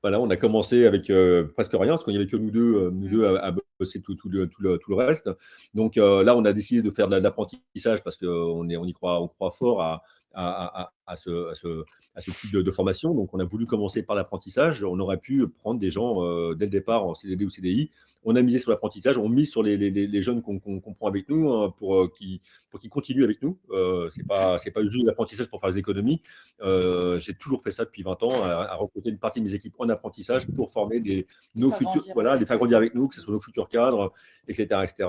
voilà, on a commencé avec euh, presque rien, parce qu'il n'y avait que nous deux, euh, nous deux à, bosser tout, le, tout, le, reste. Donc euh, là, on a décidé de faire de l'apprentissage parce qu'on on y croit, on croit fort à, à, ce, ce, type de, formation. Donc, on a voulu commencer par l'apprentissage. On aurait pu prendre des gens dès le départ en CDD ou CDI. On a misé sur l'apprentissage, on mise sur les, jeunes qu'on prend avec nous hein, pour qu'ils pour continuent avec nous. Euh, Ce n'est pas, juste l'apprentissage pour faire des économies. J'ai toujours fait ça depuis 20 ans, à, recruter une partie de mes équipes en apprentissage pour former des, nos futurs, voilà, les faire grandir avec nous, que ce soit nos futurs cadres, etc. etc.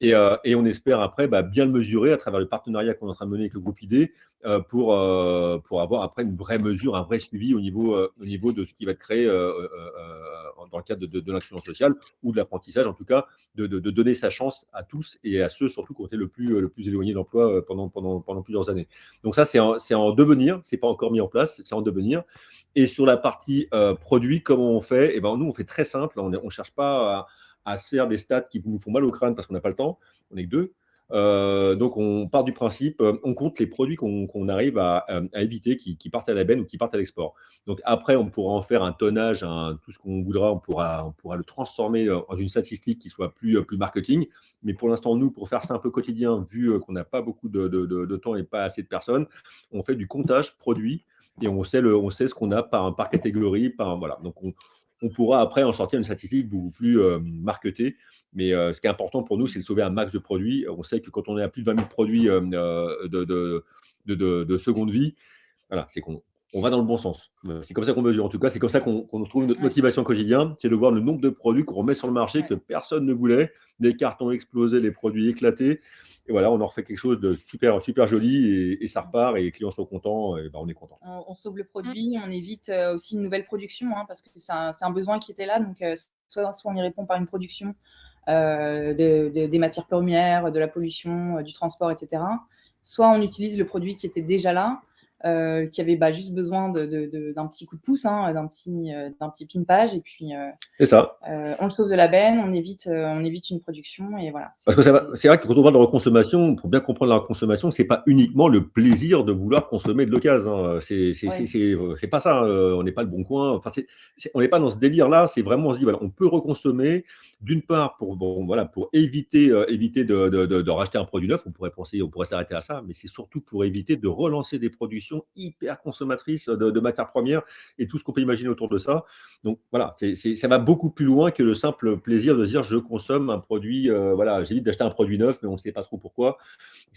Et, on espère après bah, bien le mesurer à travers le partenariat qu'on est en train de mener avec le groupe ID euh, pour, euh, pour avoir après une vraie mesure, un vrai suivi au niveau, euh, au niveau de ce qui va être créé dans le cadre de, l'inclusion sociale ou de l'apprentissage, en tout cas, de, de, donner sa chance à tous et à ceux surtout qui ont été le plus, le plus éloignés d'emploi pendant, pendant, pendant plusieurs années. Donc ça, c'est en, en, devenir, c'est pas encore mis en place, c'est en devenir. Et sur la partie produit, comment on fait? Eh ben, Nous, on fait très simple, on ne cherche pas à, à, se faire des stats qui nous font mal au crâne parce qu'on n'a pas le temps, on n'est que deux. Euh, donc, on part du principe, euh, on compte les produits qu'on arrive à, euh, éviter qui, partent à la benne ou qui partent à l'export. Donc, après, on pourra en faire un tonnage, tout ce qu'on voudra, on pourra, le transformer en une statistique qui soit plus, marketing. Mais pour l'instant, nous, pour faire simple au quotidien, vu qu'on n'a pas beaucoup de, temps et pas assez de personnes, on fait du comptage produit et on sait, ce qu'on a par, par catégorie. Donc, on, on pourra après en sortir une statistique beaucoup plus marketée mais euh, ce qui est important pour nous, c'est de sauver un max de produits. On sait que quand on est à plus de 20 000 produits euh, euh, de, de, de, seconde vie, voilà, c'est qu'on on va dans le bon sens. C'est comme ça qu'on mesure. En tout cas, c'est comme ça qu'on trouve notre motivation au quotidien. C'est de voir le nombre de produits qu'on remet sur le marché que personne ne voulait, les cartons explosés, les produits éclatés. Et voilà, on en refait quelque chose de super, super joli et, ça repart et les clients sont contents et ben, on est content. On, sauve le produit, on évite aussi une nouvelle production hein, parce que c'est un, un, besoin qui était là. Donc, soit, soit on y répond par une production, euh, des matières premières, de la pollution, euh, du transport, etc. Soit on utilise le produit qui était déjà là, euh, qui avait bah, juste besoin d'un petit coup de pouce, hein, d'un petit, d'un petit pimpage, et puis ça. on le sauve de la benne, on évite, on évite une production, et voilà. Parce que c'est vrai que quand on parle de reconsommation, pour bien comprendre la reconsommation, c'est pas uniquement le plaisir de vouloir consommer de l'occasion. Hein. C'est c'est pas ça. on n'est pas le bon coin. Enfin, on n'est pas dans ce délire-là. C'est vraiment on se dit voilà, on peut reconsommer d'une part pour, voilà, pour éviter, euh, éviter de, de, racheter un produit neuf, on pourrait penser, on pourrait s'arrêter à ça, mais c'est surtout pour éviter de relancer des productions hyper consommatrices de, matières premières et tout ce qu'on peut imaginer autour de ça. Donc voilà, ça va beaucoup plus loin que le simple plaisir de dire je consomme un produit, euh, voilà, j'évite d'acheter un produit neuf, mais on ne sait pas trop pourquoi.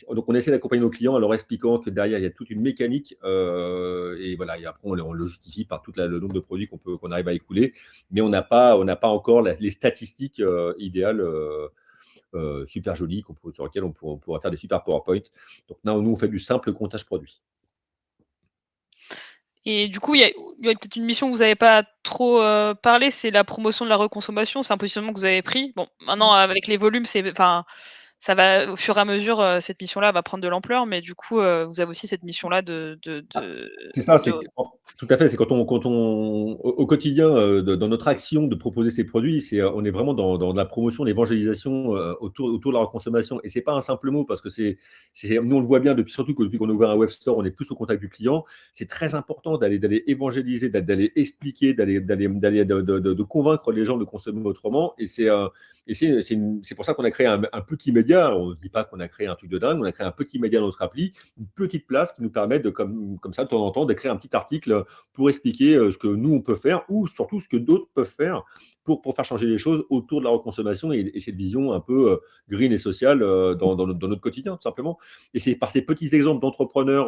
Donc on essaie d'accompagner nos clients en leur expliquant que derrière il y a toute une mécanique euh, et voilà, et après on, le justifie par tout le nombre de produits qu'on qu'on arrive à écouler, mais on n'a pas, on n'a pas encore les statistiques euh, idéal, euh, euh, super joli, sur lequel on pourra, faire des super PowerPoint. Donc là, nous, on fait du simple comptage produit. Et du coup, il y a, peut-être une mission que vous n'avez pas trop parlé, c'est la promotion de la reconsommation. C'est un positionnement que vous avez pris. Bon, maintenant, avec les volumes, c'est, enfin, ça va, au fur et à mesure, cette mission-là va prendre de l'ampleur, mais du coup, vous avez aussi cette mission-là de. Ah, c'est ça, c'est tout à fait. C'est quand on, quand on, au, quotidien, dans notre action de proposer ces produits, c'est, on est vraiment dans, dans la promotion, l'évangélisation autour, autour de la consommation. Et c'est pas un simple mot parce que c'est, nous on le voit bien depuis, surtout que depuis qu'on a ouvert un web store, on est plus au contact du client. C'est très important d'aller, d'aller évangéliser, d'aller expliquer, d'aller, d'aller, d'aller, de, de, de, convaincre les gens de consommer autrement. Et c'est et c'est pour ça qu'on a créé un, petit média. On ne dit pas qu'on a créé un truc de dingue, on a créé un petit média dans notre appli, une petite place qui nous permet de, comme, comme ça, de temps en temps, d'écrire un petit article pour expliquer euh, ce que nous, on peut faire ou surtout ce que d'autres peuvent faire pour, faire changer les choses autour de la reconsommation et, cette vision un peu euh, green et sociale euh, dans, notre, quotidien, tout simplement. Et c'est par ces petits exemples d'entrepreneurs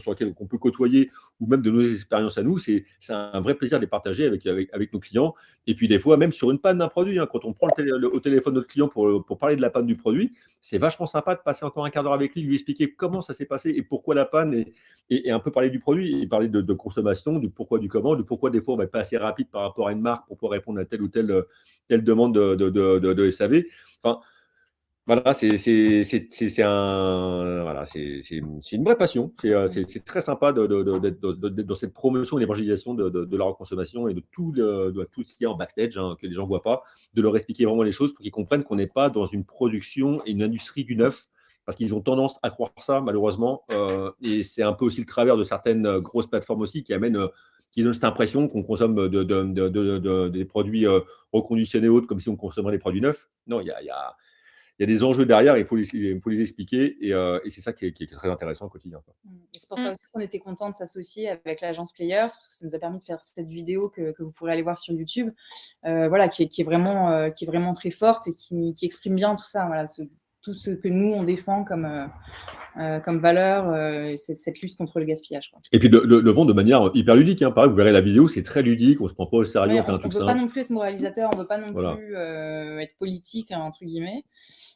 sur lesquels on peut côtoyer ou même de nos expériences à nous, c'est un vrai plaisir de les partager avec, avec, nos clients. Et puis des fois, même sur une panne d'un produit, hein, quand on prend au téléphone notre client pour, pour parler de la panne du produit, c'est vachement sympa de passer encore un quart d'heure avec lui, lui expliquer comment ça s'est passé et pourquoi la panne, et, et, un peu parler du produit, et parler de, consommation, du pourquoi, du comment, du pourquoi des fois on va pas assez rapide par rapport à une marque pour pouvoir répondre à telle ou telle, telle demande de, de, de SAV. Enfin, voilà, c'est un, voilà, une vraie passion. Euh, c'est très sympa d'être dans cette promotion et l'évangélisation de, la reconsommation et de tout, tout ce qu'il y a en backstage, hein, que les gens ne voient pas, de leur expliquer vraiment les choses pour qu'ils comprennent qu'on n'est pas dans une production et une industrie du neuf, parce qu'ils ont tendance à croire ça, malheureusement. Euh, et c'est un peu aussi le travers de certaines euh, grosses plateformes aussi qui amènent qui donnent cette impression qu'on consomme des produits reconditionnés autres comme si on consommait des produits neufs. Non, il y a il y a des enjeux derrière, il faut les, il faut les expliquer, et, euh, et c'est ça qui est, qui est, très intéressant au quotidien. Mmh. C'est pour ça mmh. aussi qu'on était content de s'associer avec l'agence Players, parce que ça nous a permis de faire cette vidéo que, que vous pourrez aller voir sur YouTube, euh, voilà, qui est, qui, est vraiment, euh, qui est vraiment très forte et qui, qui, exprime bien tout ça, voilà, ce, tout ce que nous, on défend comme, comme valeur, c'est cette lutte contre le gaspillage. Et puis le, le, vendre de manière hyper ludique. Hein. Pareil, vous verrez la vidéo, c'est très ludique, on ne se prend pas au sérieux. on ne veut pas non plus être moralisateur, on ne veut pas non plus être politique, hein, entre guillemets.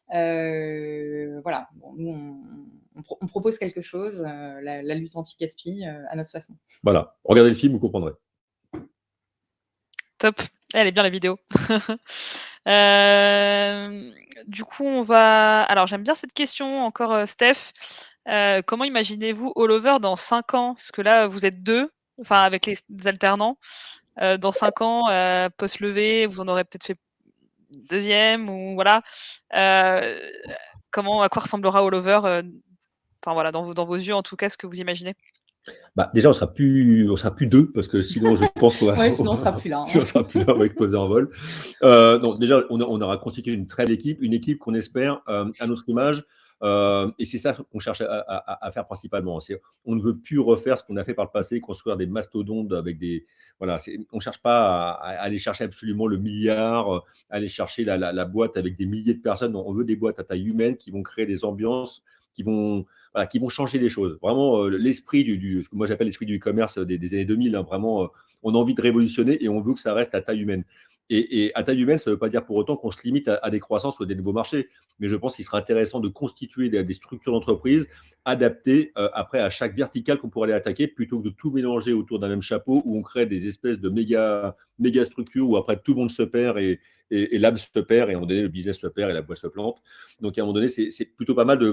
voilà, nous, on, on, propose quelque chose, la, la, lutte anti-gaspi à notre façon. Voilà, regardez le film, vous comprendrez. Top. Elle est bien la vidéo. Euh, du coup, on va. Alors, j'aime bien cette question encore, euh, Steph. Euh, comment imaginez-vous All Over dans 5 ans? Parce que là, vous êtes deux, enfin avec les alternants. dans 5 ans, post lever, vous en aurez peut-être fait deuxième ou voilà. comment, à quoi ressemblera All Over Enfin voilà, dans vos yeux en tout cas, ce que vous imaginez? Bah, déjà, on sera plus, on sera plus deux parce que sinon, je pense qu'on va. sinon, on sera plus là. Sinon, on sera plus là, vol. Euh, donc, déjà, on, aura constitué une très belle équipe, une équipe qu'on espère euh, à notre image. Euh, et c'est ça qu'on cherche à, faire principalement. On ne veut plus refaire ce qu'on a fait par le passé, construire des mastodontes avec des. Voilà, on ne cherche pas à, aller chercher absolument le milliard, aller chercher la, la, boîte avec des milliers de personnes. On veut des boîtes à taille humaine qui vont créer des ambiances, qui vont qui vont changer les choses. Vraiment, euh, l'esprit du, moi j'appelle l'esprit du e-commerce des, années 2000, hein, vraiment, euh, on a envie de révolutionner et on veut que ça reste à taille humaine. Et, à taille humaine, ça ne veut pas dire pour autant qu'on se limite à, des croissances ou à des nouveaux marchés. Mais je pense qu'il sera intéressant de constituer des, structures d'entreprise adaptées euh, après à chaque verticale qu'on pourrait aller attaquer, plutôt que de tout mélanger autour d'un même chapeau où on crée des espèces de méga, méga structures où après tout le monde se perd et, et, l'âme se perd et à un moment donné, le business se perd et la boîte se plante. Donc à un moment donné, c'est plutôt pas mal de,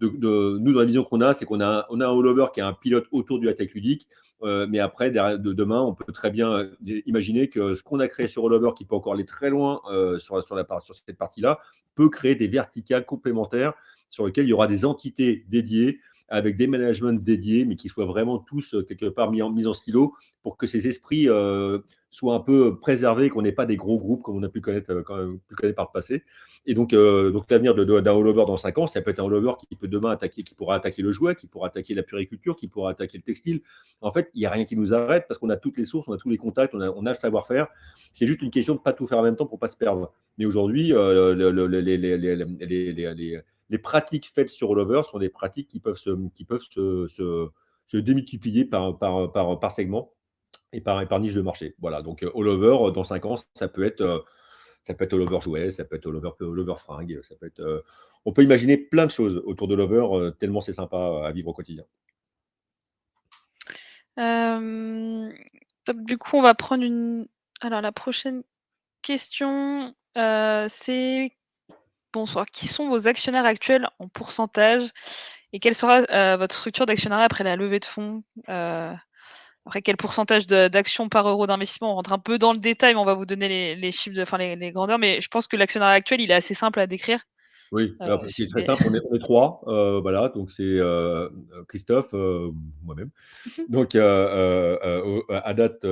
nous, dans la vision qu'on a, c'est qu'on a, on a un all-over qui est un pilote autour du tech ludique. Euh, mais après, de, demain, on peut très bien euh, imaginer que ce qu'on a créé sur All-over, qui peut encore aller très loin euh, sur, sur cette partie-là, peut créer des verticales complémentaires sur lesquelles il y aura des entités dédiées avec des managements dédiés, mais qui soient vraiment tous quelque part mis en, mis stylo pour que ces esprits soit un peu préservé, qu'on n'ait pas des gros groupes comme on a pu connaître, euh, par le passé. Et donc, euh, donc l'avenir d'un all-over dans 5 ans, ça peut être un all-over qui peut demain attaquer, qui pourra attaquer le jouet, qui pourra attaquer la puriculture, qui pourra attaquer le textile. En fait, il n'y a rien qui nous arrête parce qu'on a toutes les sources, on a tous les contacts, on a, le savoir-faire. C'est juste une question de ne pas tout faire en même temps pour ne pas se perdre. Mais aujourd'hui, euh, les, pratiques faites sur all-over sont des pratiques qui peuvent se, qui peuvent se, se, démultiplier par, par, par, par segment et par, par, niche de marché. Voilà, donc all over, dans 5 ans, ça peut être, ça peut être all jouet, ça peut être all over fringue, ça peut être, on peut imaginer plein de choses autour de l'over, tellement c'est sympa à vivre au quotidien. du coup, on va prendre une. Alors, la prochaine question, c'est bonsoir. Qui sont vos actionnaires actuels en pourcentage et quelle sera votre structure d'actionnariat après la levée de fonds après, quel pourcentage d'actions par euro d'investissement? On rentre un peu dans le détail, mais on va vous donner les, chiffres, enfin les, grandeurs. Mais je pense que l'actionnariat actuel, il est assez simple à décrire. Oui, euh, c'est très simple. On est, trois. Euh, voilà, donc c'est euh, Christophe, moi-même. Donc à date,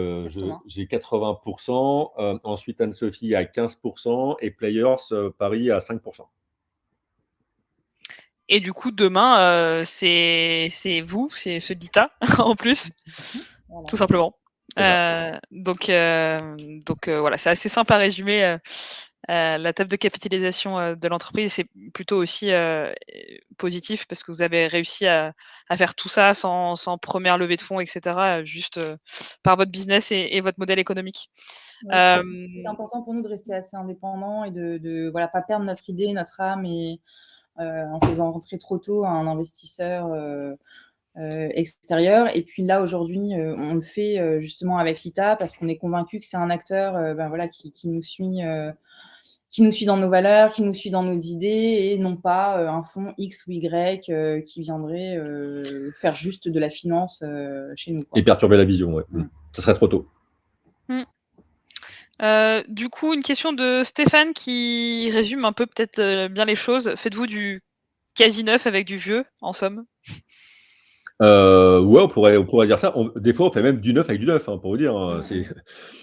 j'ai 80%. ensuite, Anne-Sophie à 15% et Players Paris à 5%. Et du coup, demain, c'est vous, c'est ce DITA en plus tout simplement. Euh, donc, euh, donc euh, voilà, c'est assez simple à résumer. La table de capitalisation de l'entreprise, c'est plutôt aussi positif parce que vous avez réussi à, faire tout ça sans, première levée de fonds, etc., juste par votre business et, votre modèle économique. c'est important pour nous de rester assez indépendant et de ne voilà, pas perdre notre idée, notre âme et en faisant rentrer trop tôt un investisseur euh, extérieur. Et puis là, aujourd'hui, euh, on le fait euh, justement avec l'ITA parce qu'on est convaincu que c'est un acteur ben, voilà, qui, nous suit qui nous suit dans nos valeurs, qui nous suit dans nos idées, et non pas un fonds X ou Y qui viendrait faire juste de la finance chez nous. Et perturber la vision, ouais. Mm. Ça serait trop tôt. Mm. du coup, une question de Stéphane qui résume un peu peut-être bien les choses. Faites-vous du quasi neuf avec du vieux, en somme? Euh, ouais, on pourrait, on pourrait dire ça. des fois, on fait même du neuf avec du neuf, hein, pour vous dire. Hein.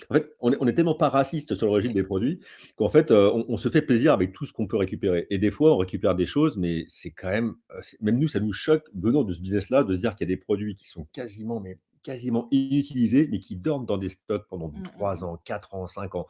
en fait, on est, tellement pas raciste sur l'origine des produits qu'en fait, euh, on, se fait plaisir avec tout ce qu'on peut récupérer. Et des fois, on récupère des choses, mais c'est quand même, euh, même nous, ça nous choque, venant de ce business-là, de se dire qu'il y a des produits qui sont quasiment mais quasiment inutilisés, mais qui dorment dans des stocks pendant Mmh, 3 mmh, mmh. ans, 4 ans, 5 ans.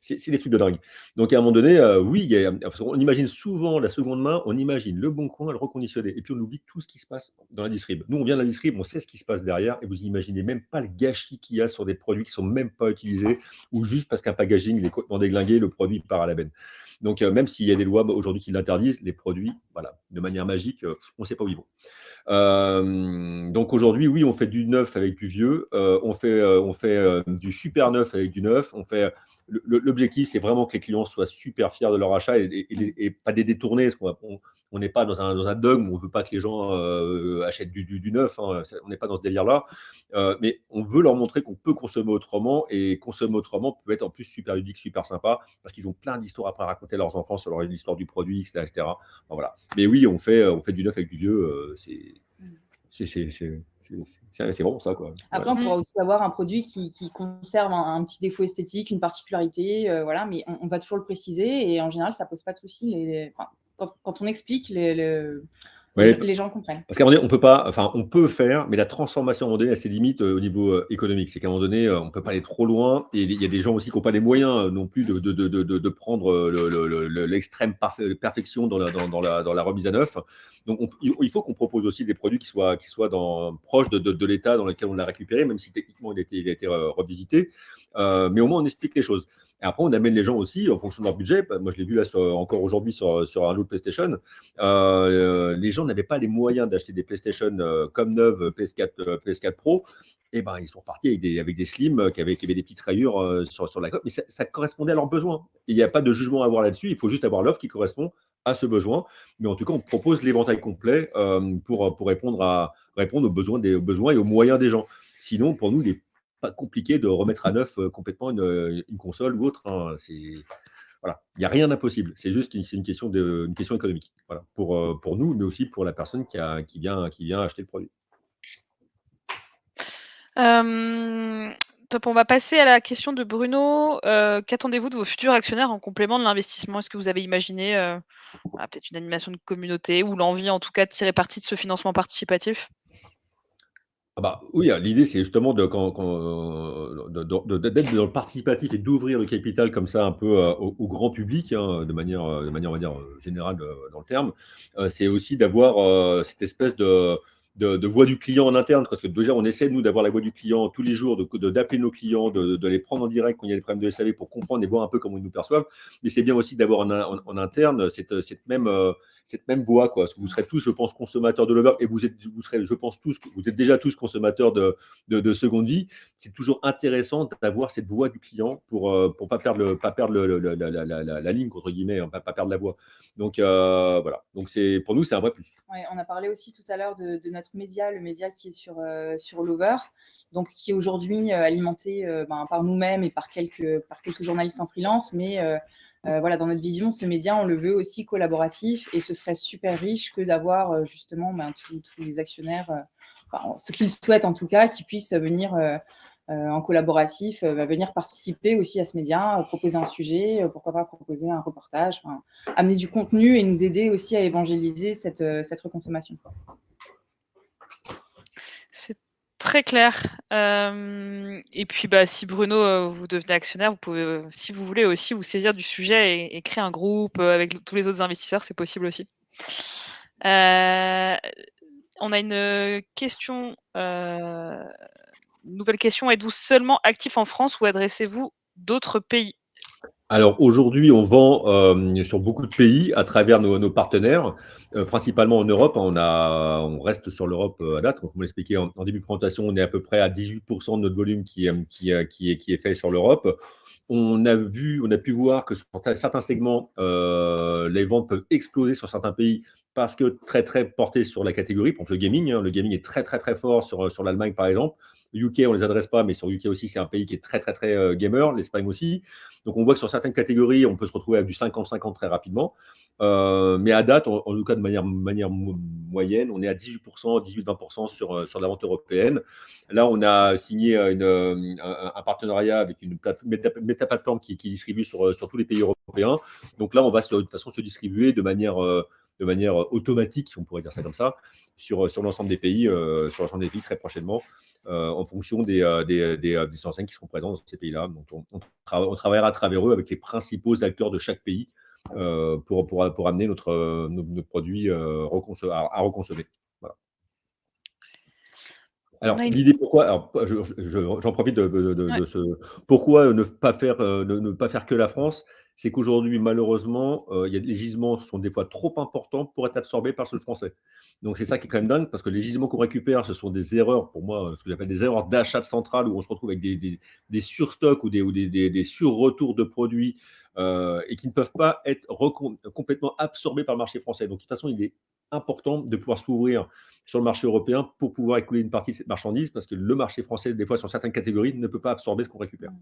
C'est des trucs de dingue. Donc à un moment donné, heu, oui, il y a parce qu'on imagine souvent la seconde main, on imagine le bon coin, le reconditionné et puis on oublie tout ce qui se passe dans la distrib. Nous, on vient de la distrib, on sait ce qui se passe derrière et vous imaginez même pas le gâchis qu'il y a sur des produits qui sont même pas utilisés ou juste parce qu'un packaging il est complètement déglingué, le produit part à la benne. Donc heu, même s'il y a des lois aujourd'hui qui l'interdisent, les produits, voilà, de manière magique, heu, on ne sait pas où ils vont. Hem, donc aujourd'hui, oui, on fait du neuf avec du vieux, heu, on fait, heu, on fait, du super neuf avec du neuf, on fait l'objectif, c'est vraiment que les clients soient super fiers de leur achat et pas des détournés, parce on n'est pas dans un dans un dogme où on veut pas que les gens, heu, achètent du du du neuf, hein, on n'est pas dans ce délire-là. Heu, mais on veut leur montrer qu'on peut consommer autrement et consommer autrement peut être en plus super ludique, super sympa, parce qu'ils ont plein d'histoires après à raconter à leurs enfants sur leur l'histoire du produit et cetera et cetera. Enfin voilà. Mais oui, on fait, on fait du neuf avec du vieux, heu, c'est Mmh. C'est vraiment ça. Après, on pourra aussi avoir un produit qui conserve un petit défaut esthétique, une particularité, heu, voilà, mais on va toujours le préciser et en général, ça pose pas de souci. Quand quand on explique, les le les Ouais, les gens comprennent. Parce qu'à un moment donné, on peut pas, enfin, on peut faire, mais la transformation à un moment donné a ses limites, heu, au niveau, heu, économique. C'est qu'à un moment donné, heu, on peut pas aller trop loin et il y a des gens aussi qui ont pas les moyens, heu, non plus de de de de prendre, heu, le le le le l'extrême perfection dans la dans dans la dans la remise à neuf. Donc on il faut qu'on propose aussi des produits qui soient qui soient dans proches de l'état dans lequel on l'a récupéré, même si techniquement il a été il a été, revisité. Mais au moins on explique les choses. Et après, on amène les gens aussi en fonction de leur budget. Bah, moi, je l'ai vu là encore aujourd'hui sur un lot de PlayStation. Heu, les gens n'avaient pas les moyens d'acheter des PlayStation, heu, comme neuves, PS4, heu, PS4 Pro et ben, ils sont repartis avec des slims, qui avaient des petites rayures, sur la coque, mais ça correspondait à leurs besoins. Il y a pas de jugement à avoir là-dessus, il faut juste avoir l'offre qui correspond à ce besoin. Mais en tout cas, on propose l'éventail complet, pour, répondre aux besoins des aux besoins et aux moyens des gens. Sinon, pour nous, il est pas compliqué de remettre à neuf, heu, complètement une, heu, une console ou autre, hein. C'est voilà, il y a rien d'impossible. C'est juste une une question de une question économique. Voilà, pour, heu, pour nous, mais aussi pour la personne qui a qui vient qui vient acheter le produit. Hem, top, on va passer à la question de Bruno. Qu'attendez-vous de vos futurs actionnaires en complément de l'investissement? Est-ce que vous avez imaginé, voilà, peut-être une animation de communauté ou l'envie en tout cas de tirer parti de ce financement participatif? Ah bah, oui, hein, l'idée, c'est justement de d'être dans le participatif et d'ouvrir le capital comme ça un peu, heu, au grand public, hein, de manière, heu, de manière, on va dire, générale, dans le terme. C'est aussi d'avoir, cette espèce de voix du client en interne. Parce que déjà, on essaie, nous, d'avoir la voix du client tous les jours, de d'appeler nos clients, de les prendre en direct quand il y a des problèmes de SAV pour comprendre et voir un peu comment ils nous perçoivent. Mais c'est bien aussi d'avoir en in en en interne cette, même, cette même voix, quoi. Parce que vous serez tous, je pense, consommateurs de Lover et vous êtes, vous serez, je pense, tous, vous êtes déjà tous consommateurs de, de, de seconde vie. C'est toujours intéressant d'avoir cette voix du client pour euh, pour pas perdre le, pas perdre la, ligne entre guillemets, hein, pas, perdre la voix. Donc euh, voilà. Donc c'est pour nous c'est un vrai plus. On a parlé aussi tout à l'heure de, notre média, le média qui est sur, euh, sur Lover, donc qui est aujourd'hui alimenté ben, par nous-mêmes et par quelques, par quelques journalistes en freelance. Mais euh, voilà, dans notre vision, ce média, on le veut aussi collaboratif et ce serait super riche que d'avoir euh, justement ben, tous, les actionnaires, euh, enfin, ceux qui le souhaitent en tout cas, qui puissent venir euh, en collaboratif, euh, venir participer aussi à ce média, proposer un sujet, pourquoi pas proposer un reportage, amener du contenu et nous aider aussi à évangéliser cette, cette reconsommation. Très clair. Hem, et puis, bah, si Bruno, heu, vous devenez actionnaire, vous pouvez, heu, si vous voulez aussi vous saisir du sujet et créer un groupe, avec tous les autres investisseurs, c'est possible aussi. On a une, question, nouvelle question. Êtes-vous seulement actif en France ou adressez-vous d'autres pays? Alors aujourd'hui, on vend euh, sur beaucoup de pays à travers nos, partenaires, euh, principalement en Europe. On, a, on reste sur l'Europe euh, à date. Comme on l'expliquait en, début de présentation, on est à peu près à 18% de notre volume qui, est- fait sur l'Europe. On a vu, on a pu voir que sur certains segments, les ventes peuvent exploser sur certains pays parce que très très portés sur la catégorie. Par exemple, le gaming, hein. le gaming est très très très fort sur, sur l'Allemagne par exemple. UK, on les adresse pas, mais sur UK aussi, c'est un pays qui est très très très euh, gamer. L'Espagne aussi. Donc on voit que sur certaines catégories, on peut se retrouver avec du 50-50 très rapidement. Euh, mais à date, en, tout cas de manière, moyenne, on est à 18%, 18-20% sur, euh, sur la vente européenne. Là, on a signé un, partenariat avec une méta-plateforme qui, qui, distribue sur, tous les pays européens. Donc là, on va de toute façon se distribuer de manière, automatique, on pourrait dire ça comme ça, sur, l'ensemble des pays, sur l'ensemble des pays très prochainement. En fonction des, des, des, des, enseignes qui seront présentes dans ces pays-là. Donc, on, travaillera à travers eux avec les principaux acteurs de chaque pays pour, pour, pour, amener notre, nos, produits à, à reconsommer. Alors, l'idée pourquoi, j'en profite de, ce, pourquoi ne pas faire, ne, pas faire que la France, c'est qu'aujourd'hui, malheureusement, il y a, les gisements sont des fois trop importants pour être absorbés par le sol français. Donc, c'est ça qui est quand même dingue, parce que les gisements qu'on récupère, ce sont des erreurs, pour moi, ce que j'appelle des erreurs d'achat de centrale, où on se retrouve avec des, des, surstocks ou des, ou des, des sur-retours de produits et qui ne peuvent pas être complètement absorbés par le marché français. Donc, de toute façon, il est important de pouvoir s'ouvrir sur le marché européen pour pouvoir écouler une partie de cette marchandise parce que le marché français, des fois, sur certaines catégories, ne peut pas absorber ce qu'on récupère.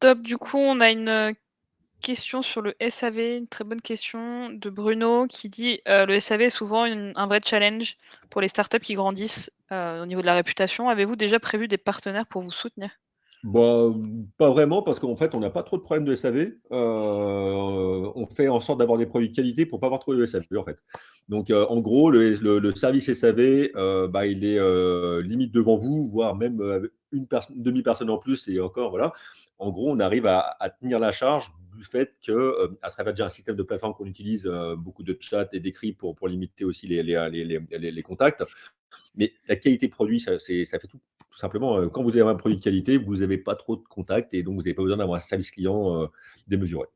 top, du coup, on a une question sur le SAV, une très bonne question de Bruno qui dit le SAV est souvent un vrai challenge pour les startups qui grandissent au niveau de la réputation. Avez-vous déjà prévu des partenaires pour vous soutenir? Bah, pas vraiment, parce qu'en fait, on n'a pas trop de problèmes de SAV. Euh, on fait en sorte d'avoir des produits de qualité pour ne pas avoir trop de SAV, en fait. Donc, euh, en gros, le, service SAV, euh, bah, il est limite devant vous, voire même une, demi-personne en plus, et encore, voilà. En gros, on arrive à, tenir la charge du fait que, à travers un système de plateforme qu'on utilise, beaucoup de chat et d'écrits pour, pour limiter aussi les, contacts, mais la qualité produit, ça, ça fait tout tout simplement, euh, quand vous avez un produit de qualité, vous n'avez pas trop de contacts et donc vous n'avez pas besoin d'avoir un service client euh, démesuré.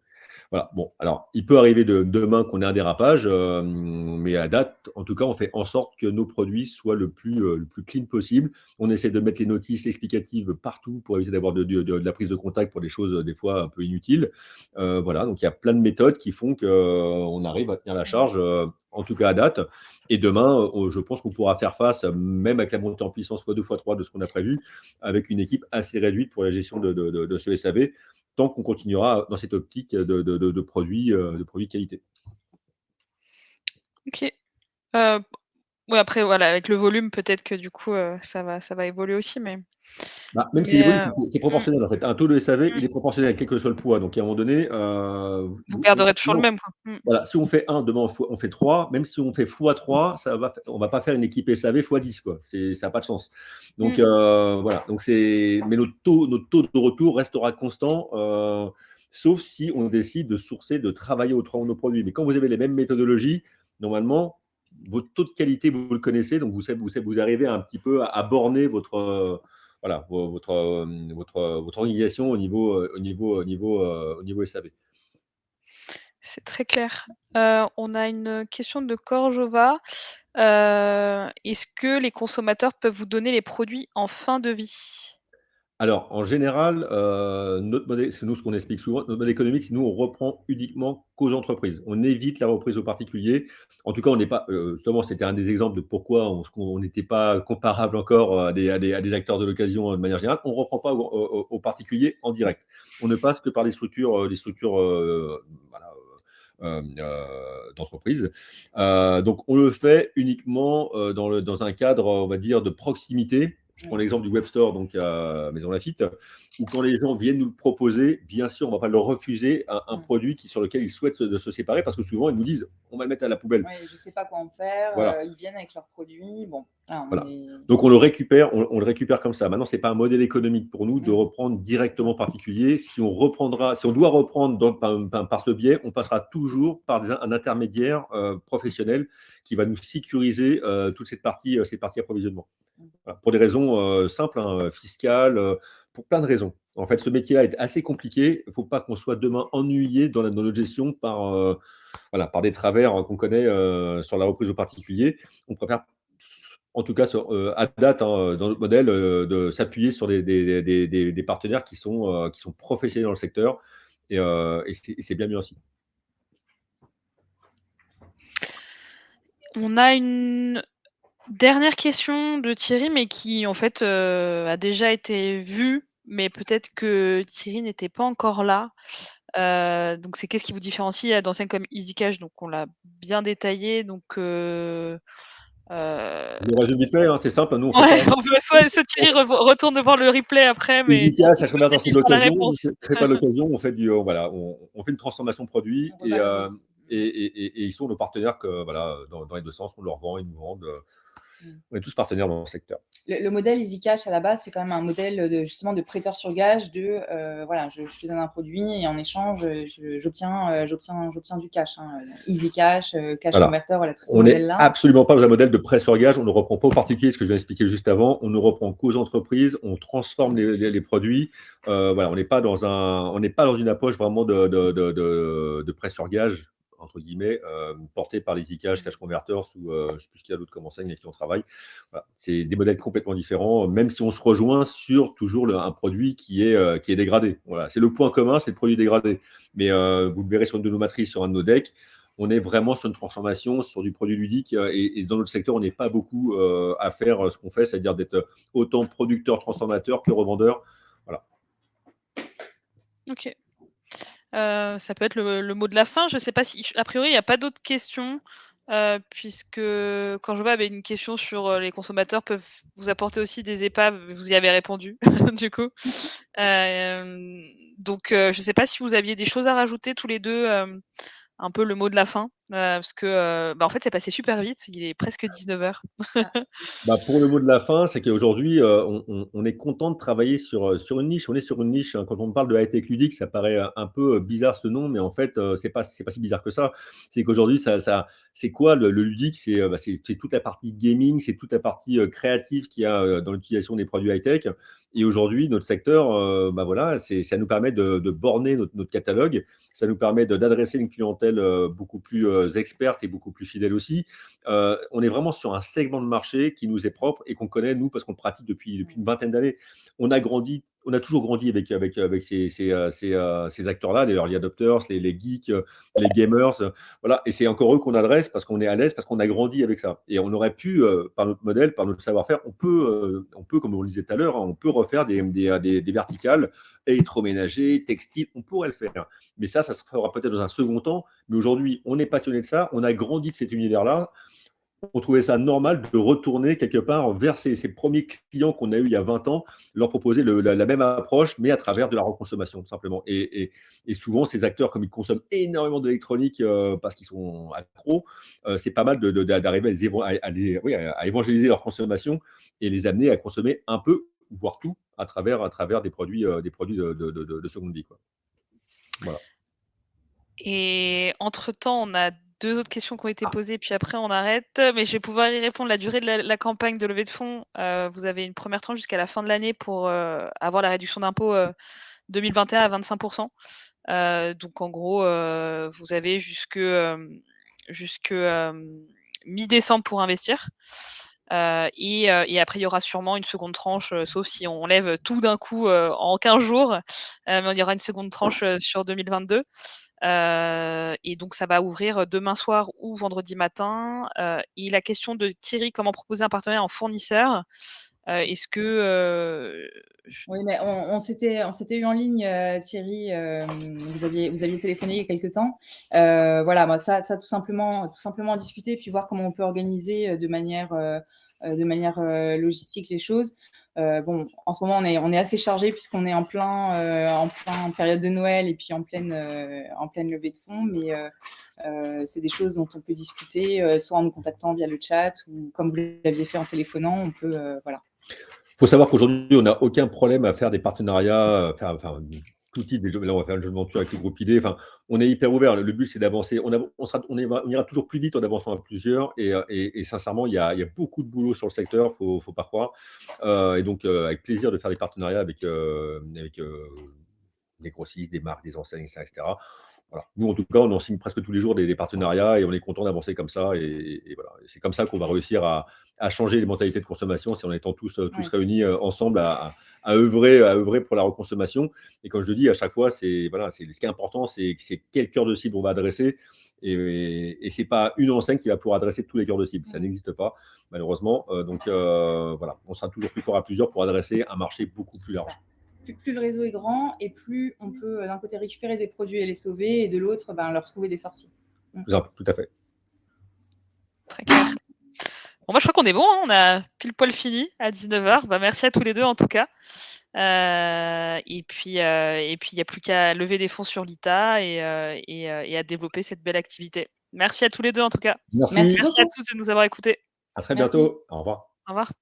Voilà. Bon, alors, il peut arriver de, demain qu'on ait un dérapage, euh, mais à date, en tout cas, on fait en sorte que nos produits soient le plus, le plus clean possible. On essaie de mettre les notices explicatives partout pour éviter d'avoir de, de, la prise de contact pour des choses, des fois, un peu inutiles. voilà, donc il y a plein de méthodes qui font qu'on arrive à tenir la charge en tout cas à date. Et demain, euh, je pense qu'on pourra faire face, même avec la montée en puissance x2, x3 de ce qu'on a prévu, avec une équipe assez réduite pour la gestion de, ce SAV, qu'on continuera dans cette optique de, produits, euh, de produits qualité. Ok. Euh, oui, après, voilà, avec le volume, peut-être que du coup, ça, va, ça va évoluer aussi, mais... Bah, même si euh, c'est mmh. proportionnel en fait. Un taux de SAV, il est proportionnel, quel que soit le poids. Donc à un moment donné, euh, vous garderez toujours le même. Mmh. Voilà, si on fait 1, demain on fait 3, même si on fait x3, ça va, on ne va pas faire une équipe SAV x10, quoi. Ça n'a pas de sens. Donc euh, voilà, donc mais notre taux, notre taux de retour restera constant, sauf si on décide de sourcer, de travailler autrement nos produits. Mais quand vous avez les mêmes méthodologies, normalement, votre taux de qualité, vous le connaissez, donc vous, vous, vous arrivez un petit peu à borner votre voilà, votre, euh, votre, votre organisation au niveau, euh, au niveau, au niveau, euh, au niveau SAV. C'est très clair. on a une question de Corjova. Est-ce que les consommateurs peuvent vous donner les produits en fin de vie? Alors, en général, euh, c'est nous ce qu'on explique souvent, notre modèle économique, c'est nous, on reprend uniquement qu'aux entreprises. On évite la reprise aux particuliers. En tout cas, on n'est pas, euh, justement, c'était un des exemples de pourquoi on n'était pas comparable encore à des, à des, acteurs de l'occasion de manière générale. On ne reprend pas aux, particuliers en direct. On ne passe que par les structures, des structures euh, d'entreprise. donc, on le fait uniquement dans un cadre, on va dire, de proximité je prends l'exemple du web store, donc à Maison Lafitte, où quand les gens viennent nous le proposer, bien sûr, on ne va pas leur refuser un, mm. produit qui, sur lequel ils souhaitent se, de se séparer, parce que souvent, ils nous disent, on va le mettre à la poubelle. je ne sais pas quoi en faire, euh, ils viennent avec leurs produits. Bon, Donc, on le récupère, on, le récupère comme ça. Maintenant, ce n'est pas un modèle économique pour nous de mm. reprendre directement particulier. Si on reprendra, si on doit reprendre par, ce biais, on passera toujours par un intermédiaire euh, professionnel qui va nous sécuriser euh, toute cette partie, cette partie approvisionnement pour des raisons euh, simples, hein, fiscales, euh, pour plein de raisons. En fait, ce métier-là est assez compliqué. Il ne faut pas qu'on soit demain ennuyé dans, notre gestion par, euh, voilà, par des travers qu'on connaît sur la reprise au particulier. On préfère, en tout cas à date, hein, dans notre modèle, de s'appuyer sur des, partenaires qui sont, qui sont professionnels dans le secteur. Et, et c'est bien mieux ainsi. On a une Dernière question de Thierry, mais qui en fait euh, a déjà été vue, mais peut-être que Thierry n'était pas encore là. Euh, donc c'est qu'est-ce qui vous différencie d'enseignes comme EasyCash Donc on l'a bien détaillé. Donc euh, le résumé fait, hein, c'est simple. Nous, on, ouais, on peut soit, Thierry retourne devant le replay après, mais EasyCash, ça se l'occasion. C'est pas l'occasion. On fait du, voilà, on, fait une transformation produit et et, ils sont nos partenaires que, voilà, dans, les deux sens, on leur vend, ils nous vendent. On est tous partenaires dans le secteur. Le, modèle EasyCash, à la base, c'est quand même un modèle de, justement de prêteur sur gage, de euh, voilà, je, te donne un produit et en échange, j'obtiens euh, j'obtiens du cash. Hein. EasyCash, euh, Cash Converter, voilà, tous ces modèles-là. On n'est absolument pas dans un modèle de prêt sur gage, on ne reprend pas aux particuliers, ce que je viens d'expliquer juste avant, on ne reprend qu'aux entreprises, on transforme les, produits. voilà, on n'est pas, dans un, on pas dans une approche vraiment de, de, de, de prêt sur gage entre guillemets, euh, portés par les Cash, Cash Converters ou euh, je ne sais plus ce qu'il y a d'autres comme enseigne avec qui on travaille. C'est des modèles complètement différents, même si on se rejoint sur toujours un produit qui est, euh, qui est dégradé. Voilà. C'est le point commun, c'est le produit dégradé. Mais vous le verrez sur une de nos matrices, sur un de nos decks, on est vraiment sur une transformation, sur du produit ludique. Et, dans notre secteur, on n'est pas beaucoup à faire ce qu'on fait, c'est-à-dire d'être autant producteur, transformateur que revendeur. Voilà. Ok. Euh, ça peut être le, mot de la fin. Je ne sais pas si, a priori, il n'y a pas d'autres questions, euh, puisque quand je vois bah, une question sur euh, les consommateurs peuvent vous apporter aussi des épaves, vous y avez répondu, du coup. donc, je ne sais pas si vous aviez des choses à rajouter tous les deux, un peu le mot de la fin. Euh, parce que, euh, bah, en fait, c'est passé super vite, il est presque 19h. Bah, pour le mot de la fin, c'est qu'aujourd'hui, euh, on est content de travailler sur, sur une niche. On est sur une niche, hein. quand on parle de high-tech ludique, ça paraît, un peu, bizarre ce nom, mais en fait, c'est pas c'est pas si bizarre que ça. C'est qu'aujourd'hui, ça ça c'est quoi le ludique? Bah, c'est, c'est toute la partie gaming, c'est toute la partie, créative qu'il y a, dans l'utilisation des produits high-tech et aujourd'hui, notre secteur, bah, voilà, c'est ça nous permet de de borner notre notre catalogue. Ça nous permet d'adresser une clientèle, beaucoup plus, euh, experte et beaucoup plus fidèle aussi. Euh, on est vraiment sur un segment de marché qui nous est propre et qu'on connaît, nous, parce qu'on le pratique depuis, depuis une vingtaine d'années. On a grandi, on a toujours grandi avec, avec, avec ces, ces, euh, ces, acteurs-là, les early adopters, les, les, geeks, les gamers. Voilà. Et c'est encore eux qu'on adresse parce qu'on est à l'aise, parce qu'on a grandi avec ça. Et on aurait pu, par notre modèle, par notre savoir-faire, on peut, on peut, comme on le disait tout à l'heure, hein, on peut refaire des, des, des, des verticales électroménager, textile, on pourrait le faire. Mais ça, ça se fera peut-être dans un second temps. Mais aujourd'hui, on est passionné de ça, on a grandi de cet univers-là. On trouvait ça normal de retourner quelque part vers ces, premiers clients qu'on a eu il y a 20 ans, leur proposer la, même approche, mais à travers de la reconsommation, tout simplement. Et, souvent, ces acteurs, comme ils consomment énormément d'électronique euh, parce qu'ils sont accros, euh, c'est pas mal d'arriver à, à, évangéliser leur consommation et les amener à consommer un peu voire tout, à travers, à travers des produits, euh, des produits de, de, de, seconde vie. Quoi. Voilà. Et entre-temps, on a deux autres questions qui ont été ah. posées, puis après on arrête. Mais je vais pouvoir y répondre. La durée de la, campagne de levée de fonds, euh, vous avez une première tranche jusqu'à la fin de l'année pour euh, avoir la réduction d'impôt 2021 à 25%. donc en gros, vous avez jusque, jusque mi-décembre pour investir. Euh, et, euh, et, après, il y aura sûrement une seconde tranche, euh, sauf si on lève tout d'un coup en 15 jours. mais il y aura une seconde tranche sur 2022. et donc, ça va ouvrir demain soir ou vendredi matin. et la question de Thierry, comment proposer un partenariat en fournisseur Est-ce que oui, mais on, on s'était eu en ligne, Thierry. vous aviez vous aviez téléphoné il y a quelques temps. voilà, moi, ça, ça tout simplement tout simplement discuter puis voir comment on peut organiser de manière euh, de manière euh, logistique les choses. Euh, bon, en ce moment, on est, on est assez chargé puisqu'on est en plein, en plein période de Noël et puis en pleine, en pleine levée de fonds, mais c'est des choses dont on peut discuter, soit en nous contactant via le chat ou comme vous l'aviez fait en téléphonant, on peut, voilà. Il faut savoir qu'aujourd'hui, on n'a aucun problème à faire des partenariats, tout type. Là, on va faire un jeu de menture avec le groupe ID. Enfin, on est hyper ouvert. Le but, c'est d'avancer. On, on, ira toujours plus vite en avançant à plusieurs. Et, sincèrement, il y, a, beaucoup de boulot sur le secteur, il ne faut, pas croire. Euh, et donc, euh, avec plaisir de faire des partenariats avec, euh, avec des grossistes, des marques, des enseignes, etc. Nous, en tout cas, on en signe presque tous les jours des, partenariats et on est content d'avancer comme ça. Et, voilà. C'est comme ça qu'on va réussir à, changer les mentalités de consommation, c'est en étant tous, euh, tous réunis euh, ensemble à, œuvrer, à œuvrer pour la reconsommation. Et comme je le dis à chaque fois, voilà, ce qui est important, c'est quel cœur de cible on va adresser. Et, et, ce n'est pas une enseigne qui va pouvoir adresser tous les cœurs de cible. Ça n'existe pas, malheureusement. Euh, donc voilà, on sera toujours plus fort à plusieurs pour adresser un marché beaucoup plus large plus, le réseau est grand et plus on peut euh, d'un côté récupérer des produits et les sauver et de l'autre ben, leur trouver des sorties. Tout à fait. Très clair. Bon, moi, je crois qu'on est bon, hein, on a pile poil fini à 19:00. Bah, merci à tous les 2 en tout cas. Et puis, heu, et puis il y a plus qu'à lever des fonds sur l'ITA et et à développer cette belle activité. Merci à tous les 2 en tout cas. Merci. Merci Merci à tous de nous avoir écoutés. À très Merci. bientôt. Au revoir. Au revoir.